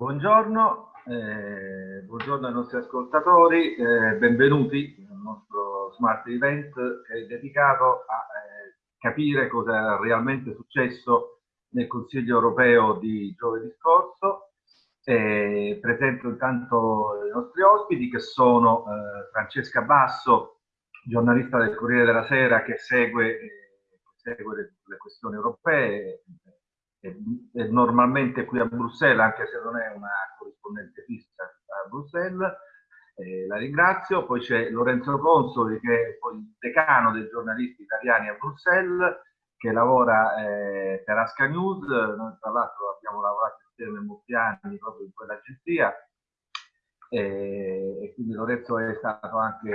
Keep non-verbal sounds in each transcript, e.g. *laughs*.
Buongiorno, eh, buongiorno ai nostri ascoltatori, eh, benvenuti al nostro Smart Event che è dedicato a eh, capire cosa è realmente successo nel Consiglio europeo di giovedì scorso. presento intanto i nostri ospiti che sono eh, Francesca Basso, giornalista del Corriere della Sera che segue, eh, segue le, le questioni europee, è normalmente qui a Bruxelles, anche se non è una corrispondente fissa a Bruxelles. Eh, la ringrazio. Poi c'è Lorenzo Consoli, che è il decano dei giornalisti italiani a Bruxelles, che lavora eh, per Asca News. Noi tra l'altro abbiamo lavorato insieme molti anni proprio in quell'agenzia. Eh, e quindi Lorenzo è stato anche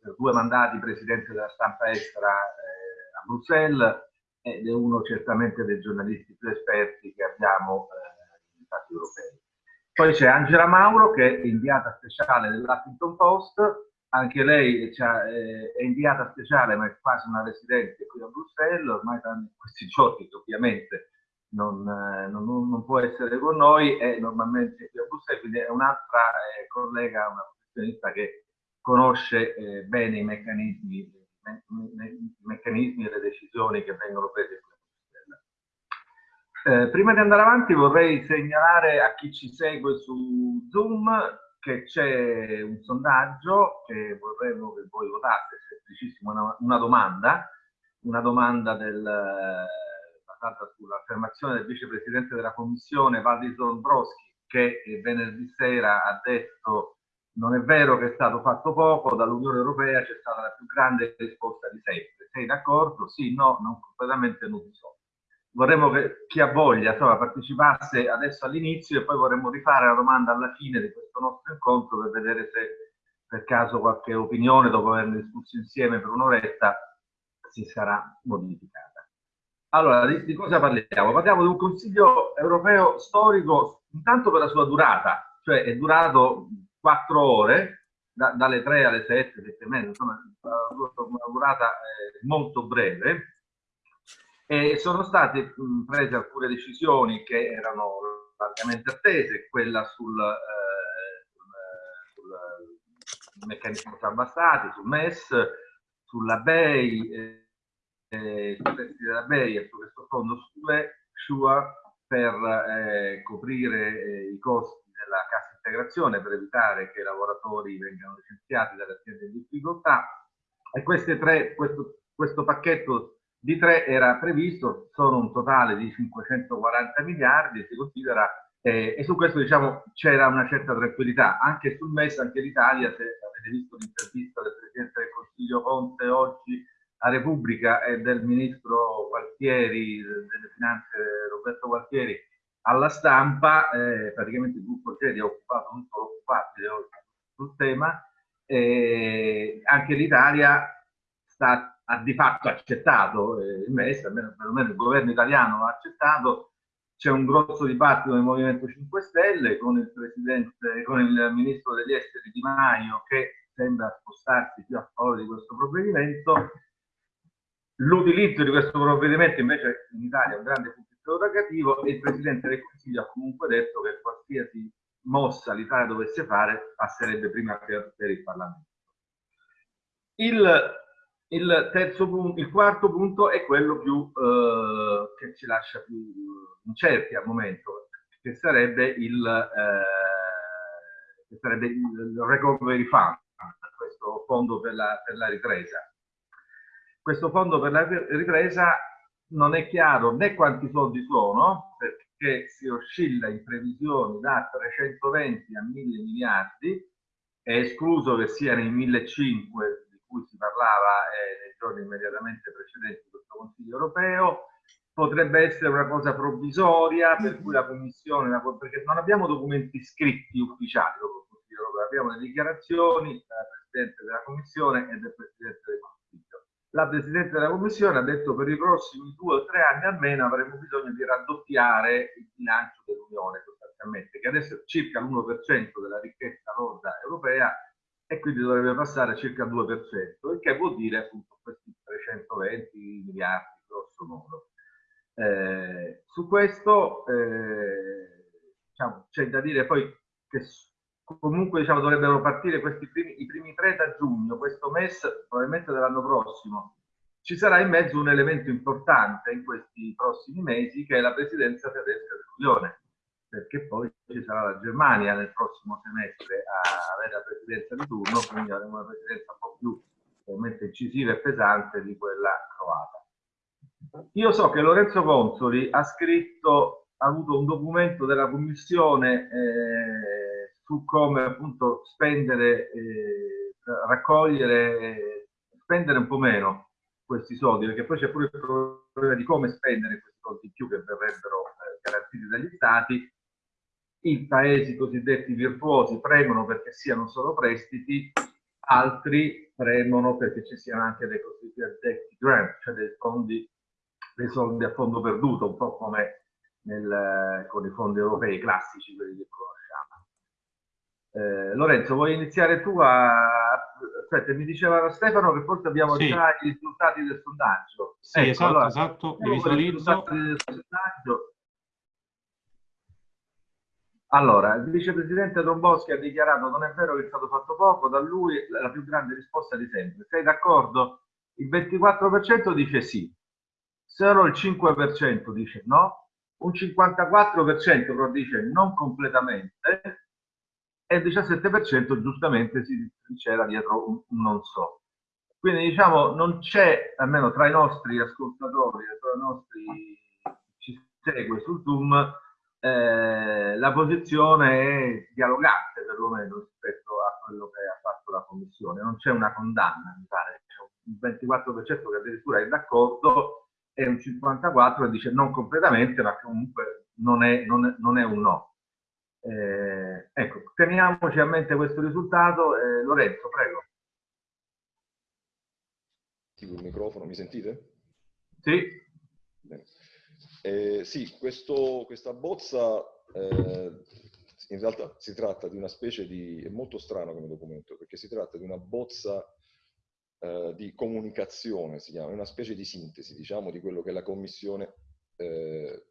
per due mandati presidente della stampa estera eh, a Bruxelles ed è uno certamente dei giornalisti più esperti che abbiamo eh, Stati europei. Poi c'è Angela Mauro che è inviata speciale dell'Huffington Post, anche lei eh, è inviata speciale ma è quasi una residente qui a Bruxelles, ormai in questi giorni ovviamente non, eh, non, non, può essere con noi, è normalmente quindi è un'altra eh, collega, una professionista che conosce bene i meccanismi i meccanismi e le decisioni che vengono prese eh, prima di andare avanti vorrei segnalare a chi ci segue su Zoom che c'è un sondaggio che vorremmo che voi votaste, semplicissimo, una, una domanda, una domanda del, basata sull'affermazione del vicepresidente della Commissione Valdis Dombrovski che venerdì sera ha detto non è vero che è stato fatto poco, dall'Unione Europea c'è stata la più grande risposta di sempre. Sei d'accordo? Sì, no, non completamente non so. Vorremmo che chi ha voglia insomma, partecipasse adesso all'inizio e poi vorremmo rifare la domanda alla fine di questo nostro incontro per vedere se per caso qualche opinione, dopo averne discusso insieme per un'oretta, si sarà modificata. Allora, di, di cosa parliamo? Parliamo di un Consiglio europeo storico, intanto per la sua durata, cioè è durato quattro ore, da, dalle 3 alle 7, 7 e mezza, insomma una durata eh, molto breve, e sono state mh, prese alcune decisioni che erano largamente attese, quella sul, eh, sul, sul meccanismo salva stati, sul MES, sulla BEI, eh, eh, testi della BEI e su questo fondo SURE per eh, coprire eh, i costi della cassa integrazione per evitare che i lavoratori vengano licenziati dalle aziende in difficoltà e tre, questo, questo pacchetto di tre era previsto, sono un totale di 540 miliardi, si considera, eh, e su questo diciamo c'era una certa tranquillità. Anche sul MES, anche l'Italia, se avete visto l'intervista del Presidente del Consiglio Conte oggi a Repubblica e del Ministro Gualtieri, delle Finanze Roberto Gualtieri, alla stampa, eh, praticamente il gruppo Gedi ha occupato tutto l'occupabile sul tema, eh, anche l'Italia ha di fatto accettato eh, il MES, almeno perlomeno il governo italiano ha accettato, c'è un grosso dibattito nel Movimento 5 Stelle con il, presidente, con il ministro degli esteri Di Maio che sembra spostarsi più a favore di questo provvedimento. L'utilizzo di questo provvedimento invece in Italia è un grande punto interrogativo e il Presidente del Consiglio ha comunque detto che qualsiasi mossa l'Italia dovesse fare passerebbe prima per, per il Parlamento. Il, il, punto, il quarto punto è quello più, eh, che ci lascia più incerti al momento, che sarebbe il, eh, che sarebbe il Recovery Fund, questo fondo per la, per la ripresa. Questo fondo per la ripresa non è chiaro né quanti soldi sono, perché si oscilla in previsioni da 320 a 1000 miliardi, è escluso che siano i 1500 di cui si parlava eh, nei giorni immediatamente precedenti questo Consiglio europeo, potrebbe essere una cosa provvisoria, per cui la Commissione, la, perché non abbiamo documenti scritti ufficiali dopo il Consiglio europeo, abbiamo le dichiarazioni del Presidente della Commissione e del Presidente del Consiglio la Presidente della Commissione ha detto per i prossimi due o tre anni almeno avremo bisogno di raddoppiare il bilancio dell'Unione sostanzialmente, che adesso è circa l'1% della ricchezza lorda europea e quindi dovrebbe passare circa il 2%, il che vuol dire appunto questi 320 miliardi grosso modo. Eh, su questo eh, diciamo, c'è da dire poi che comunque diciamo, dovrebbero partire questi primi, i primi tre da giugno, questo MES probabilmente dell'anno prossimo. Ci sarà in mezzo un elemento importante in questi prossimi mesi che è la presidenza tedesca dell'Unione, perché poi ci sarà la Germania nel prossimo semestre a avere la presidenza di turno, quindi avremo una presidenza un po' più ovviamente incisiva e pesante di quella croata. Io so che Lorenzo Consoli ha scritto, ha avuto un documento della Commissione eh, su come appunto spendere, eh, raccogliere, spendere un po' meno questi soldi, perché poi c'è pure il problema di come spendere questi soldi in più che verrebbero eh, garantiti dagli stati. I paesi cosiddetti virtuosi premono perché siano solo prestiti, altri premono perché ci siano anche dei cosiddetti grant, cioè dei fondi, dei soldi a fondo perduto, un po' come nel, con i fondi europei classici, quelli che conosciamo. Eh, Lorenzo, vuoi iniziare tu a... Aspetta, mi diceva Stefano che forse abbiamo sì. già i risultati del sondaggio. Sì, ecco, esatto, allora, esatto, li visualizzo. Allora, il vicepresidente Domboschi ha dichiarato non è vero che è stato fatto poco, da lui la più grande risposta di sempre. Sei d'accordo? Il 24% dice sì, solo il 5% dice no, un 54% però dice non completamente e il 17% giustamente si c'era dietro un, un non so. Quindi diciamo non c'è, almeno tra i nostri ascoltatori, tra i nostri ci segue sul Zoom, eh, la posizione è dialogante perlomeno rispetto a quello che ha fatto la Commissione, non c'è una condanna, mi pare, c'è un 24% che addirittura è d'accordo e un 54% che dice non completamente, ma comunque non è, non è, non è un no. Eh, ecco, teniamoci a mente questo risultato. Eh, Lorenzo, prego. Attivo il microfono, mi sentite? Sì. Eh, sì, questo, questa bozza eh, in realtà si tratta di una specie di... è molto strano come documento, perché si tratta di una bozza eh, di comunicazione, si chiama, una specie di sintesi, diciamo, di quello che la Commissione eh,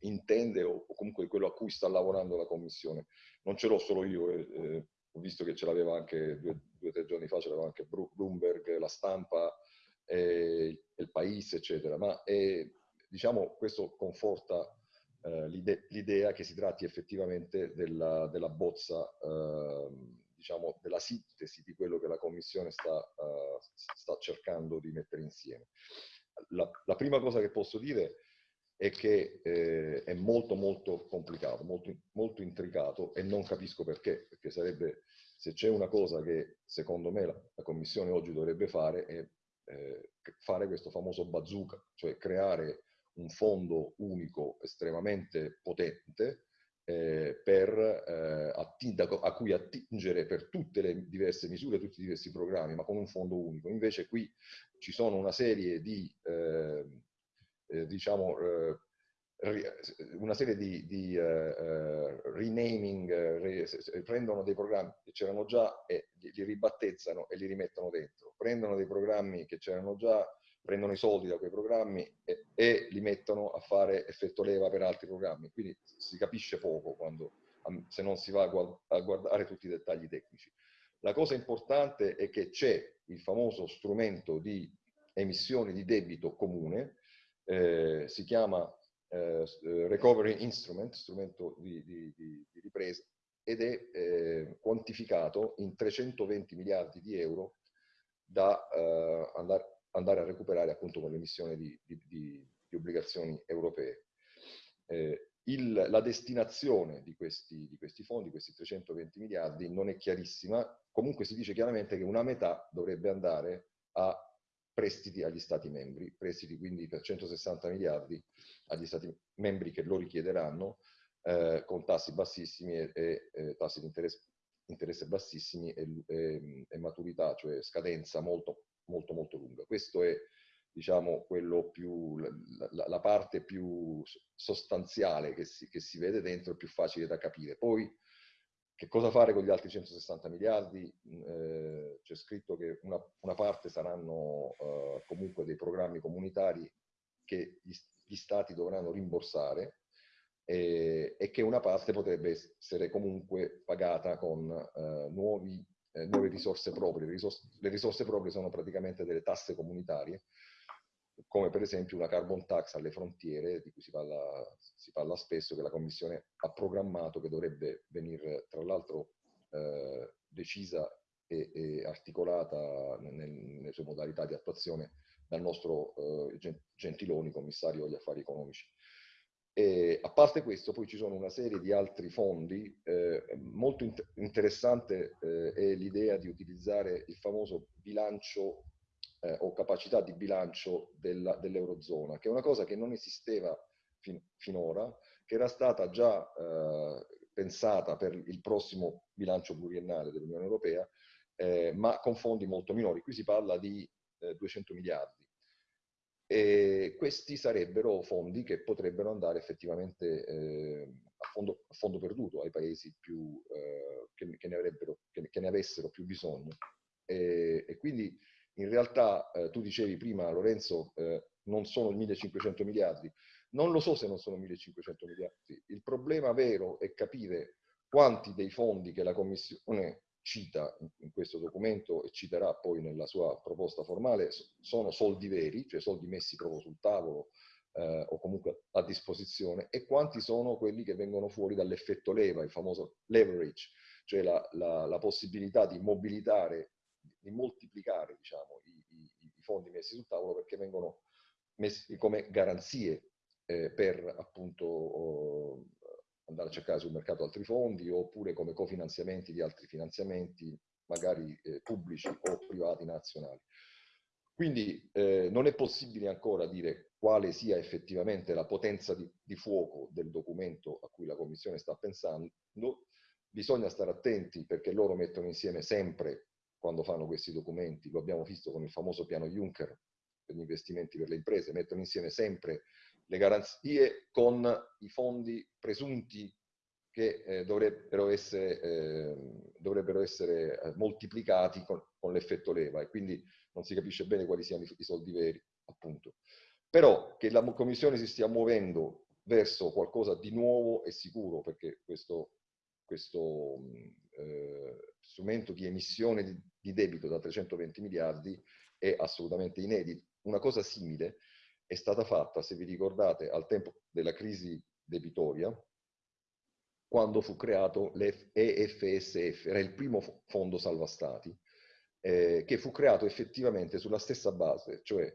intende o, comunque quello a cui sta lavorando la Commissione. Non ce l'ho solo io, eh, eh, ho visto che ce l'aveva anche due o tre giorni fa, ce l'aveva anche Bloomberg, la stampa, il Paese, eccetera, ma è diciamo, questo conforta eh, l'idea che si tratti effettivamente della, della bozza, eh, diciamo, della sintesi di quello che la Commissione sta, uh, sta cercando di mettere insieme. La, la, prima cosa che posso dire è che eh, è molto molto complicato, molto, molto intricato e non capisco perché, perché sarebbe, se c'è una cosa che secondo me la, la Commissione oggi dovrebbe fare è eh, fare questo famoso bazooka, cioè creare un fondo unico estremamente potente eh, per, eh, a cui attingere per tutte le diverse misure, tutti i diversi programmi, ma con un fondo unico. Invece qui ci sono una serie di, ehm, eh, diciamo, eh, una serie di, di uh, renaming, prendono dei programmi che c'erano già e li ribattezzano e li rimettono dentro, prendono dei programmi che c'erano già prendono i soldi da quei programmi e, e, li mettono a fare effetto leva per altri programmi. Quindi si capisce poco quando, se non si va a guardare tutti i dettagli tecnici. La cosa importante è che c'è il famoso strumento di emissione di debito comune, eh, si chiama eh, Recovery Instrument, strumento di, di, di, di ripresa, ed è eh, quantificato in 320 miliardi di euro da eh, andare andare a recuperare appunto con l'emissione di, obbligazioni europee. Eh, il, la destinazione di questi, di questi fondi, questi 320 miliardi, non è chiarissima, comunque si dice chiaramente che una metà dovrebbe andare a prestiti agli Stati membri, prestiti quindi per 160 miliardi agli Stati membri che lo richiederanno, eh, con tassi bassissimi e, e eh, tassi di interesse, interesse bassissimi e, e, e, maturità, cioè scadenza molto molto molto lunga. Questo è diciamo, più, la, la, parte più sostanziale che si, che si vede dentro, più facile da capire. Poi che cosa fare con gli altri 160 miliardi? Eh, C'è scritto che una, una parte saranno eh, comunque dei programmi comunitari che gli, gli, stati dovranno rimborsare e, e, che una parte potrebbe essere comunque pagata con eh, nuovi, eh, nuove risorse proprie. Le risorse, le risorse proprie sono praticamente delle tasse comunitarie, come per esempio una carbon tax alle frontiere, di cui si parla, si parla spesso, che la Commissione ha programmato, che dovrebbe venire tra l'altro eh, decisa e, e articolata nel, nelle sue modalità di attuazione dal nostro eh, Gentiloni, commissario agli affari economici. E, a parte questo, poi ci sono una serie di altri fondi. Eh, molto in interessante eh, è l'idea di utilizzare il famoso bilancio eh, o capacità di bilancio dell'Eurozona, che è una cosa che non esisteva fin finora, che era stata già eh, pensata per il prossimo bilancio pluriennale dell'Unione Europea, eh, ma con fondi molto minori. Qui si parla di 200 miliardi e questi sarebbero fondi che potrebbero andare effettivamente eh, a, fondo, a, fondo, perduto ai paesi più, eh, che, che, ne che, ne avessero più bisogno. E, e quindi in realtà eh, tu dicevi prima, Lorenzo, eh, non sono 1500 miliardi. Non lo so se non sono 1500 miliardi. Il problema vero è capire quanti dei fondi che la Commissione cita in questo documento e citerà poi nella sua proposta formale sono soldi veri, cioè soldi messi proprio sul tavolo eh, o comunque a disposizione, e quanti sono quelli che vengono fuori dall'effetto leva, il famoso leverage, cioè la, la, la possibilità di mobilitare, di moltiplicare diciamo, i, i, i, fondi messi sul tavolo perché vengono messi come garanzie eh, per appunto oh, andare a cercare sul mercato altri fondi oppure come cofinanziamenti di altri finanziamenti, magari eh, pubblici o privati nazionali. Quindi eh, non è possibile ancora dire quale sia effettivamente la potenza di, di, fuoco del documento a cui la Commissione sta pensando. Bisogna stare attenti perché loro mettono insieme sempre, quando fanno questi documenti, lo abbiamo visto con il famoso piano Juncker per gli investimenti per le imprese, mettono insieme sempre le garanzie con i fondi presunti che eh, dovrebbero essere, eh, dovrebbero essere moltiplicati con, con l'effetto leva e quindi non si capisce bene quali siano i, i soldi veri, appunto. Però che la Commissione si stia muovendo verso qualcosa di nuovo e sicuro, perché questo, questo eh, strumento di emissione di, di, debito da 320 miliardi è assolutamente inedito. Una cosa simile è stata fatta, se vi ricordate, al tempo della crisi debitoria, quando fu creato l'EFSF, era il primo fondo salva stati, eh, che fu creato effettivamente sulla stessa base, cioè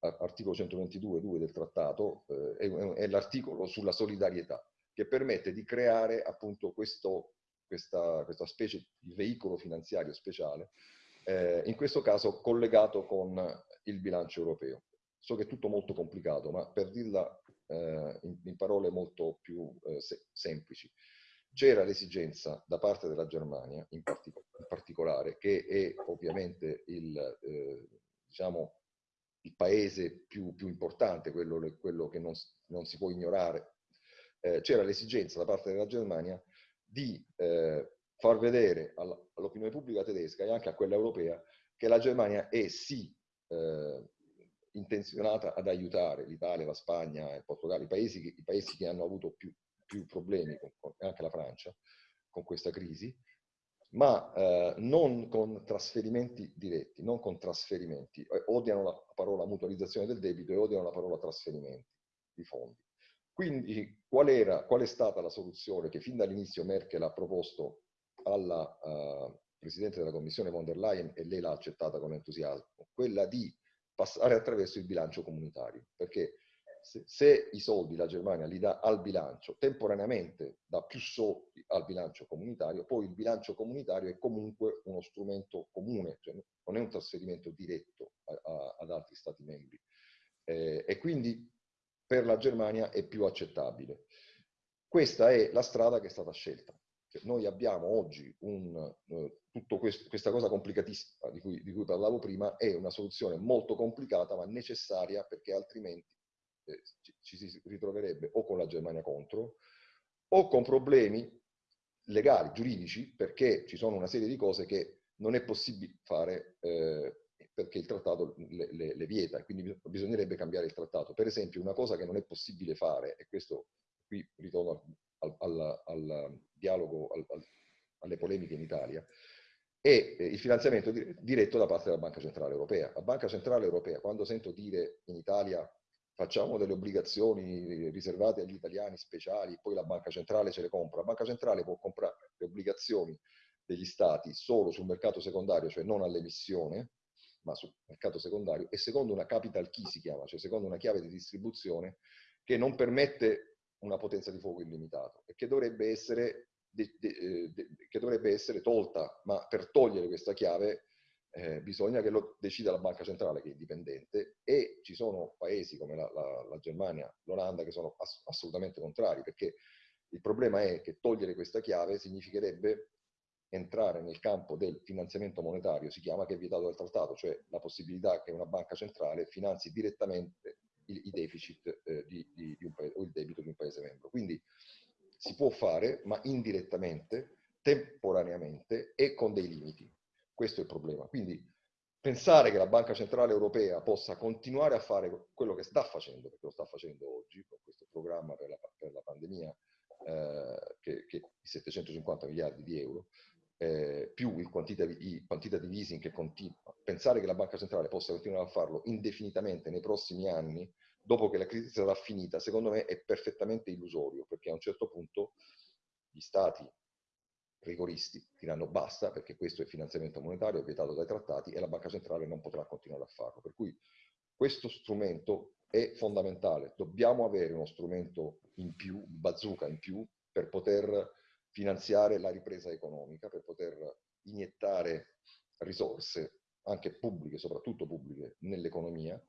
articolo 122.2 del trattato, eh, è, è l'articolo sulla solidarietà, che permette di creare appunto questo, questa, questa specie di veicolo finanziario speciale, eh, in questo caso collegato con il bilancio europeo. So che è tutto molto complicato, ma per dirla eh, in, in, parole molto più eh, se semplici, c'era l'esigenza da parte della Germania, in, partic in, particolare, che è ovviamente il, eh, diciamo, il paese più, più importante, quello, quello, che non, non, si può ignorare, eh, c'era l'esigenza da parte della Germania di eh, far vedere all'opinione pubblica tedesca e anche a quella europea che la Germania è sì eh, intenzionata ad aiutare l'Italia, la Spagna, il Portogallo, i paesi che, i paesi che hanno avuto più, più problemi, con, con, anche la Francia, con questa crisi, ma eh, non con trasferimenti diretti, non con trasferimenti. Eh, odiano la parola mutualizzazione del debito e odiano la parola trasferimenti di fondi. Quindi qual, era, qual è stata la soluzione che fin dall'inizio Merkel ha proposto alla uh, Presidente della Commissione von der Leyen e lei l'ha accettata con entusiasmo? Quella di passare attraverso il bilancio comunitario, perché se, se, i soldi la Germania li dà al bilancio, temporaneamente dà più soldi al bilancio comunitario, poi il bilancio comunitario è comunque uno strumento comune, cioè non è un trasferimento diretto a, a, ad altri Stati membri. Eh, e quindi per la Germania è più accettabile. Questa è la strada che è stata scelta. Cioè, noi abbiamo oggi un, eh, tutta questa cosa complicatissima di cui, di cui, parlavo prima, è una soluzione molto complicata ma necessaria perché altrimenti eh, ci, ci, si ritroverebbe o con la Germania contro o con problemi legali, giuridici, perché ci sono una serie di cose che non è possibile fare eh, perché il trattato le, le, le vieta, quindi bisognerebbe cambiare il trattato. Per esempio, una cosa che non è possibile fare, e questo qui ritorno al, al, al dialogo, alle polemiche in Italia, e eh, il finanziamento diretto da parte della Banca Centrale Europea. La Banca Centrale Europea, quando sento dire in Italia facciamo delle obbligazioni riservate agli italiani speciali, poi la Banca Centrale ce le compra, la Banca Centrale può comprare le obbligazioni degli stati solo sul mercato secondario, cioè non all'emissione, ma sul mercato secondario, e secondo una capital key si chiama, cioè secondo una chiave di distribuzione che non permette una potenza di fuoco illimitato e che dovrebbe essere, de, de, de, che dovrebbe essere tolta, ma per togliere questa chiave eh, bisogna che lo decida la banca centrale che è indipendente e ci sono paesi come la, la, la Germania, l'Olanda che sono ass assolutamente contrari perché il problema è che togliere questa chiave significherebbe entrare nel campo del finanziamento monetario, si chiama che è vietato dal trattato, cioè la possibilità che una banca centrale finanzi direttamente i, i deficit eh, di, di, di paese, o il debito di un paese membro. Quindi si può fare, ma indirettamente, temporaneamente e con dei limiti. Questo è il problema. Quindi pensare che la Banca Centrale Europea possa continuare a fare quello che sta facendo, perché lo sta facendo oggi, con questo programma per la, per la pandemia, eh, che, che 750 miliardi di euro, eh, più il quantitative, i quantitative easing che continua, pensare che la Banca Centrale possa continuare a farlo indefinitamente nei prossimi anni, dopo che la crisi sarà finita, secondo me è perfettamente illusorio, perché a un certo punto gli stati rigoristi diranno basta, perché questo è finanziamento monetario, è vietato dai trattati e la Banca Centrale non potrà continuare a farlo. Per cui questo strumento è fondamentale. Dobbiamo avere uno strumento in più, bazooka in più, per poter finanziare la ripresa economica, per poter iniettare risorse, anche pubbliche, soprattutto pubbliche, nell'economia.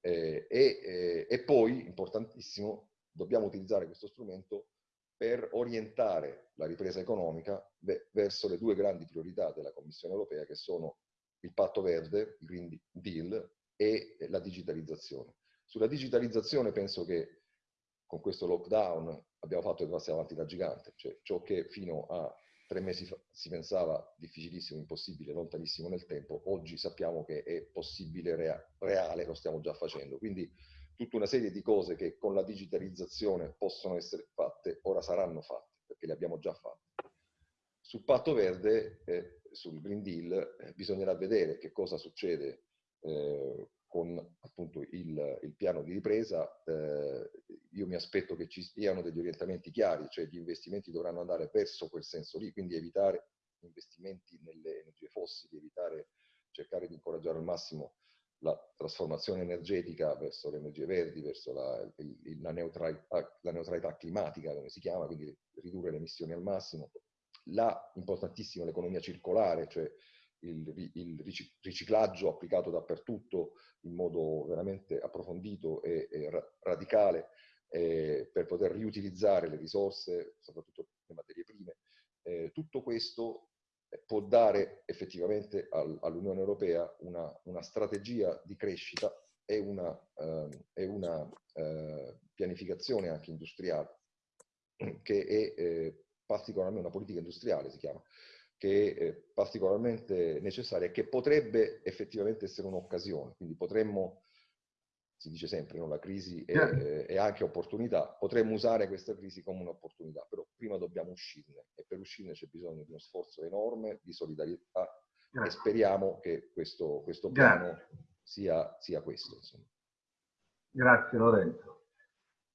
Eh, e, eh, e poi, importantissimo, dobbiamo utilizzare questo strumento per orientare la ripresa economica verso le due grandi priorità della Commissione europea che sono il patto verde, il Green Deal e la digitalizzazione. Sulla digitalizzazione penso che con questo lockdown abbiamo fatto dei passi avanti da gigante, cioè ciò che fino a tre mesi fa si pensava difficilissimo, impossibile, lontanissimo nel tempo, oggi sappiamo che è possibile, rea reale, lo stiamo già facendo. Quindi tutta una serie di cose che con la digitalizzazione possono essere fatte, ora saranno fatte, perché le abbiamo già fatte. Sul patto verde, eh, sul Green Deal, eh, bisognerà vedere che cosa succede eh, con appunto il, il, piano di ripresa. Eh, io mi aspetto che ci siano degli orientamenti chiari, cioè gli investimenti dovranno andare verso quel senso lì, quindi evitare investimenti nelle energie fossili, evitare, cercare di incoraggiare al massimo la trasformazione energetica verso le energie verdi, verso la, il, la, neutralità, la, neutralità, climatica, come si chiama, quindi ridurre le emissioni al massimo. La, importantissima, l'economia circolare, cioè il, il, riciclaggio applicato dappertutto in modo veramente approfondito e, e radicale eh, per poter riutilizzare le risorse, soprattutto le materie prime. Eh, tutto questo può dare effettivamente al, all'Unione Europea una, una, strategia di crescita e una, eh, e una eh, pianificazione anche industriale, che è eh, particolarmente una politica industriale si chiama, che è particolarmente necessaria e che potrebbe effettivamente essere un'occasione. Quindi potremmo si dice sempre, no? la crisi è, è, anche opportunità, potremmo usare questa crisi come un'opportunità, però prima dobbiamo uscirne e per uscirne c'è bisogno di uno sforzo enorme, di solidarietà Grazie. e speriamo che questo, questo piano sia, sia, questo. Insomma. Grazie Lorenzo.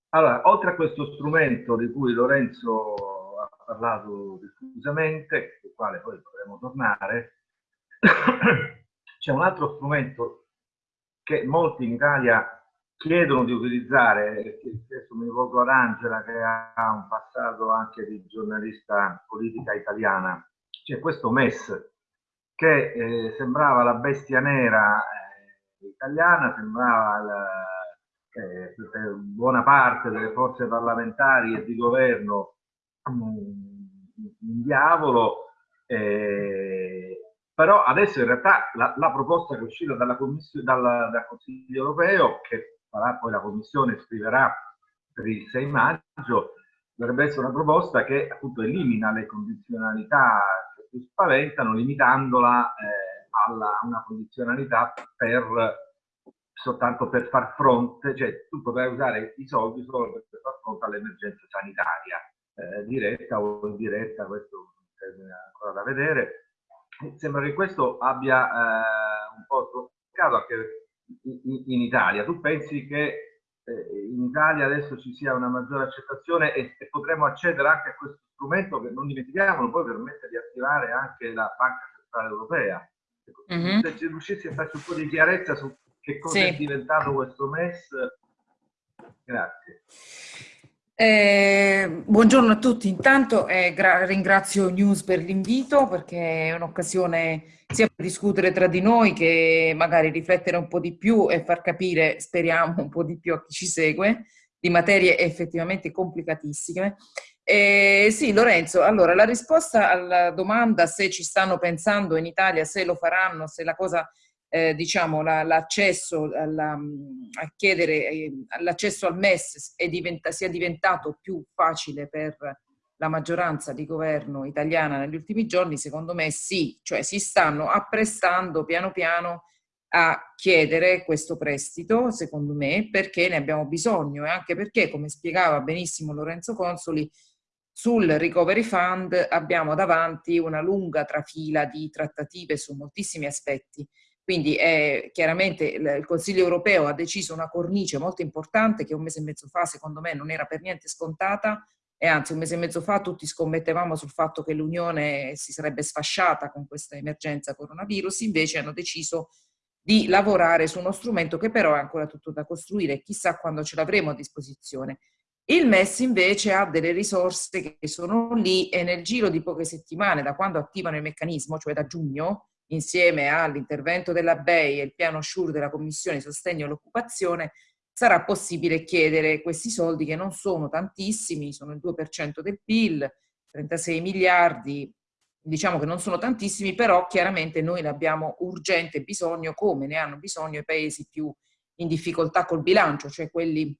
Allora, oltre a questo strumento di cui Lorenzo parlato diffusamente, sul quale poi potremo tornare, c'è un altro strumento che molti in Italia chiedono di utilizzare, adesso mi rivolgo ad Angela che ha un passato anche di giornalista politica italiana, c'è questo MES che eh, sembrava la bestia nera eh, italiana, sembrava la, eh, per buona parte delle forze parlamentari e di governo un diavolo, eh, però adesso in realtà la, la proposta che è uscita dalla dal, dal Consiglio europeo, che farà poi la Commissione, scriverà per il 6 maggio, dovrebbe essere una proposta che appunto elimina le condizionalità che più spaventano, limitandola eh, alla, a una condizionalità per soltanto per far fronte, cioè tu potrai usare i soldi solo per far fronte all'emergenza sanitaria, eh, diretta o indiretta, questo è ancora da vedere. Sembra che questo abbia eh, un po' toccato anche in, in, Italia. Tu pensi che eh, in Italia adesso ci sia una maggiore accettazione e, e potremo accedere anche a questo strumento che non dimentichiamolo, poi permette di attivare anche la Banca Centrale Europea. Mm -hmm. Se ci riuscissi a farci un po' di chiarezza su che cosa sì. è diventato questo MES? Grazie. Eh, buongiorno a tutti, intanto eh, ringrazio News per l'invito perché è un'occasione sia per discutere tra di noi che magari riflettere un po' di più e far capire, speriamo, un po' di più a chi ci segue di materie effettivamente complicatissime. Eh, sì, Lorenzo, allora la risposta alla domanda se ci stanno pensando in Italia, se lo faranno, se la cosa eh, diciamo, l'accesso la, a chiedere eh, l'accesso al MES diventa, sia diventato più facile per la maggioranza di governo italiana negli ultimi giorni, secondo me sì, cioè si stanno apprestando piano piano a chiedere questo prestito, secondo me, perché ne abbiamo bisogno. E anche perché, come spiegava benissimo Lorenzo Consoli, sul Recovery Fund abbiamo davanti una lunga trafila di trattative su moltissimi aspetti quindi eh, chiaramente il Consiglio europeo ha deciso una cornice molto importante che un mese e mezzo fa secondo me non era per niente scontata e anzi un mese e mezzo fa tutti scommettevamo sul fatto che l'Unione si sarebbe sfasciata con questa emergenza coronavirus, invece hanno deciso di lavorare su uno strumento che però è ancora tutto da costruire, chissà quando ce l'avremo a disposizione. Il MES invece ha delle risorse che sono lì e nel giro di poche settimane, da quando attivano il meccanismo, cioè da giugno, insieme all'intervento della BEI e il piano SURE della Commissione Sostegno all'Occupazione, sarà possibile chiedere questi soldi che non sono tantissimi, sono il 2% del PIL, 36 miliardi, diciamo che non sono tantissimi, però chiaramente noi ne abbiamo urgente bisogno, come ne hanno bisogno i paesi più in difficoltà col bilancio, cioè quelli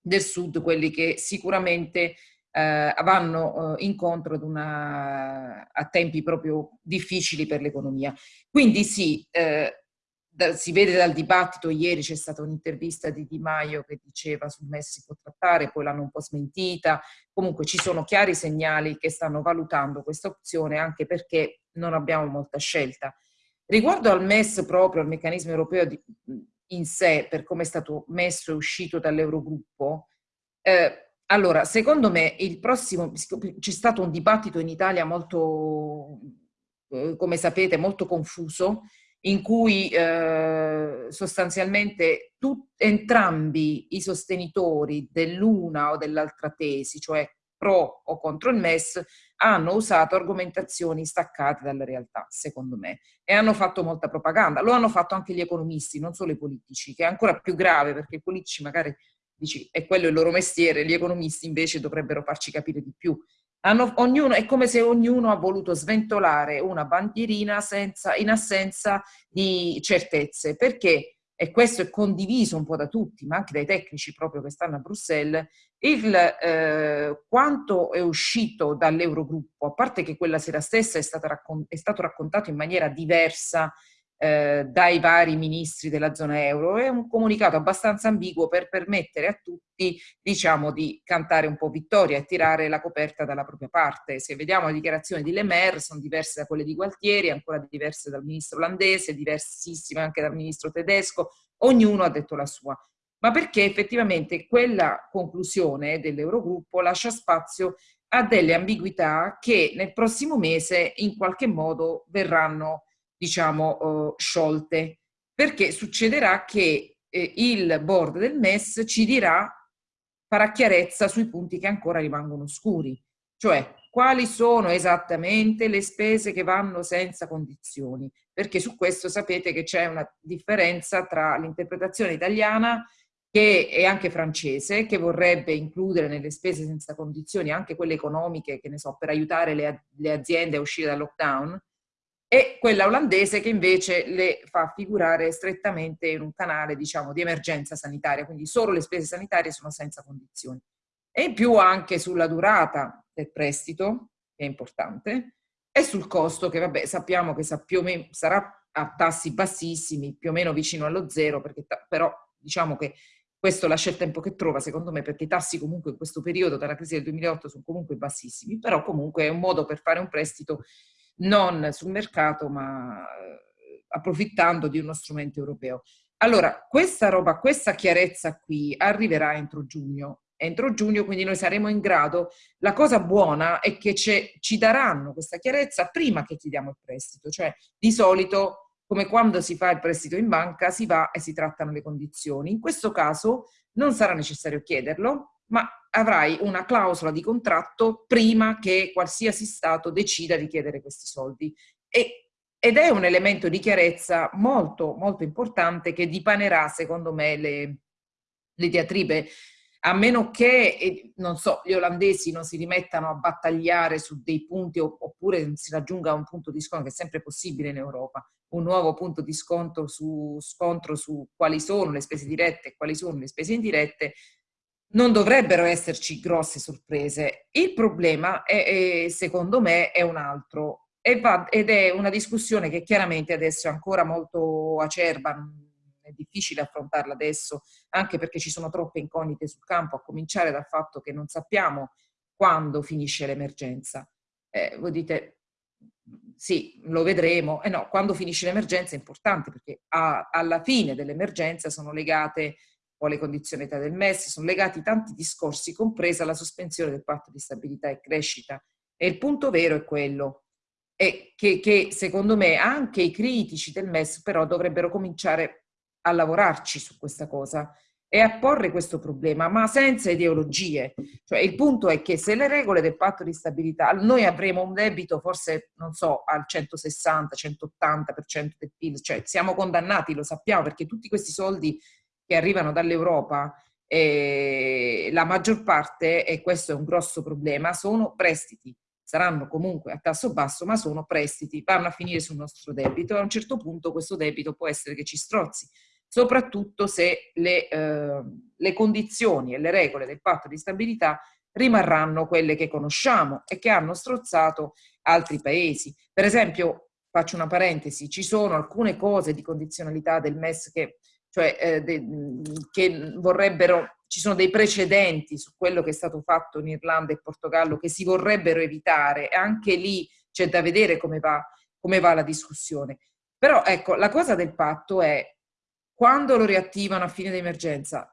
del sud, quelli che sicuramente eh, vanno eh, incontro ad una, a tempi proprio difficili per l'economia. Quindi sì, eh, da, si vede dal dibattito, ieri c'è stata un'intervista di Di Maio che diceva sul MES si può trattare, poi l'hanno un po' smentita, comunque ci sono chiari segnali che stanno valutando questa opzione anche perché non abbiamo molta scelta. Riguardo al MES proprio, al meccanismo europeo di, in sé, per come è stato messo e uscito dall'Eurogruppo, eh, allora, secondo me il prossimo, c'è stato un dibattito in Italia molto, eh, come sapete, molto confuso, in cui eh, sostanzialmente tut, entrambi i sostenitori dell'una o dell'altra tesi, cioè pro o contro il MES, hanno usato argomentazioni staccate dalla realtà, secondo me, e hanno fatto molta propaganda. Lo hanno fatto anche gli economisti, non solo i politici, che è ancora più grave perché i politici magari dici, è quello il loro mestiere, gli economisti invece dovrebbero farci capire di più. Hanno, ognuno, è come se ognuno ha voluto sventolare una bandierina senza, in assenza di certezze, perché, e questo è condiviso un po' da tutti, ma anche dai tecnici proprio che stanno a Bruxelles, il, eh, quanto è uscito dall'Eurogruppo, a parte che quella sera stessa è, è stato raccontato in maniera diversa eh, dai vari ministri della zona euro. È un comunicato abbastanza ambiguo per permettere a tutti, diciamo, di cantare un po' vittoria e tirare la coperta dalla propria parte. Se vediamo le dichiarazioni di Le Maire, sono diverse da quelle di Gualtieri, ancora diverse dal ministro olandese, diversissime anche dal ministro tedesco, ognuno ha detto la sua ma perché effettivamente quella conclusione dell'Eurogruppo lascia spazio a delle ambiguità che nel prossimo mese in qualche modo verranno diciamo, uh, sciolte, perché succederà che eh, il board del MES ci dirà, farà chiarezza sui punti che ancora rimangono oscuri, cioè quali sono esattamente le spese che vanno senza condizioni, perché su questo sapete che c'è una differenza tra l'interpretazione italiana che è anche francese, che vorrebbe includere nelle spese senza condizioni anche quelle economiche, che ne so, per aiutare le, le aziende a uscire dal lockdown, e quella olandese che invece le fa figurare strettamente in un canale diciamo di emergenza sanitaria, quindi solo le spese sanitarie sono senza condizioni. E in più anche sulla durata del prestito, che è importante, e sul costo che vabbè sappiamo che sa meno, sarà a tassi bassissimi, più o meno vicino allo zero, perché però diciamo che questo lascia il tempo che trova, secondo me, perché i tassi comunque in questo periodo, dalla crisi del 2008, sono comunque bassissimi, però comunque è un modo per fare un prestito non sul mercato, ma eh, approfittando di uno strumento europeo. Allora, questa roba, questa chiarezza qui arriverà entro giugno. Entro giugno, quindi noi saremo in grado. La cosa buona è che ci daranno questa chiarezza prima che chiediamo il prestito, cioè di solito come quando si fa il prestito in banca, si va e si trattano le condizioni. In questo caso non sarà necessario chiederlo, ma avrai una clausola di contratto prima che qualsiasi Stato decida di chiedere questi soldi. E, ed è un elemento di chiarezza molto, molto importante che dipanerà, secondo me, le, le diatribe a meno che, non so, gli olandesi non si rimettano a battagliare su dei punti oppure si raggiunga un punto di scontro che è sempre possibile in Europa un nuovo punto di scontro su, scontro su quali sono le spese dirette e quali sono le spese indirette, non dovrebbero esserci grosse sorprese. Il problema, è, è, secondo me, è un altro ed è una discussione che chiaramente adesso è ancora molto acerba, è difficile affrontarla adesso, anche perché ci sono troppe incognite sul campo, a cominciare dal fatto che non sappiamo quando finisce l'emergenza. Eh, voi dite, sì, lo vedremo. Eh no, quando finisce l'emergenza è importante perché a, alla fine dell'emergenza sono legate o le condizionalità del MES, sono legati tanti discorsi, compresa la sospensione del patto di stabilità e crescita. E il punto vero è quello, è che, che secondo me anche i critici del MES però dovrebbero cominciare a lavorarci su questa cosa, e a porre questo problema, ma senza ideologie. Cioè, il punto è che se le regole del patto di stabilità, noi avremo un debito forse, non so, al 160-180% del PIL, cioè siamo condannati, lo sappiamo, perché tutti questi soldi che arrivano dall'Europa, eh, la maggior parte, e questo è un grosso problema, sono prestiti. Saranno comunque a tasso basso, ma sono prestiti, vanno a finire sul nostro debito e a un certo punto questo debito può essere che ci strozzi soprattutto se le, eh, le condizioni e le regole del patto di stabilità rimarranno quelle che conosciamo e che hanno strozzato altri paesi. Per esempio, faccio una parentesi, ci sono alcune cose di condizionalità del MES che, cioè, eh, de, che vorrebbero, ci sono dei precedenti su quello che è stato fatto in Irlanda e Portogallo che si vorrebbero evitare e anche lì c'è da vedere come va, come va la discussione. Però ecco, la cosa del patto è quando lo riattivano a fine d'emergenza,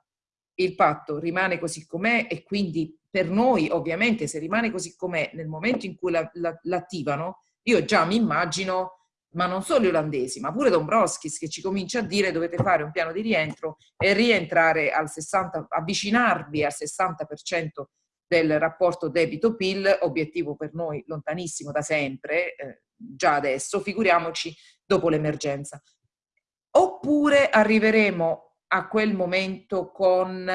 il patto rimane così com'è e quindi per noi ovviamente se rimane così com'è nel momento in cui l'attivano, la, io già mi immagino, ma non solo gli olandesi, ma pure Dombrovskis che ci comincia a dire dovete fare un piano di rientro e rientrare al 60, avvicinarvi al 60% del rapporto debito-PIL, obiettivo per noi lontanissimo da sempre, eh, già adesso, figuriamoci dopo l'emergenza. Oppure arriveremo a quel momento con,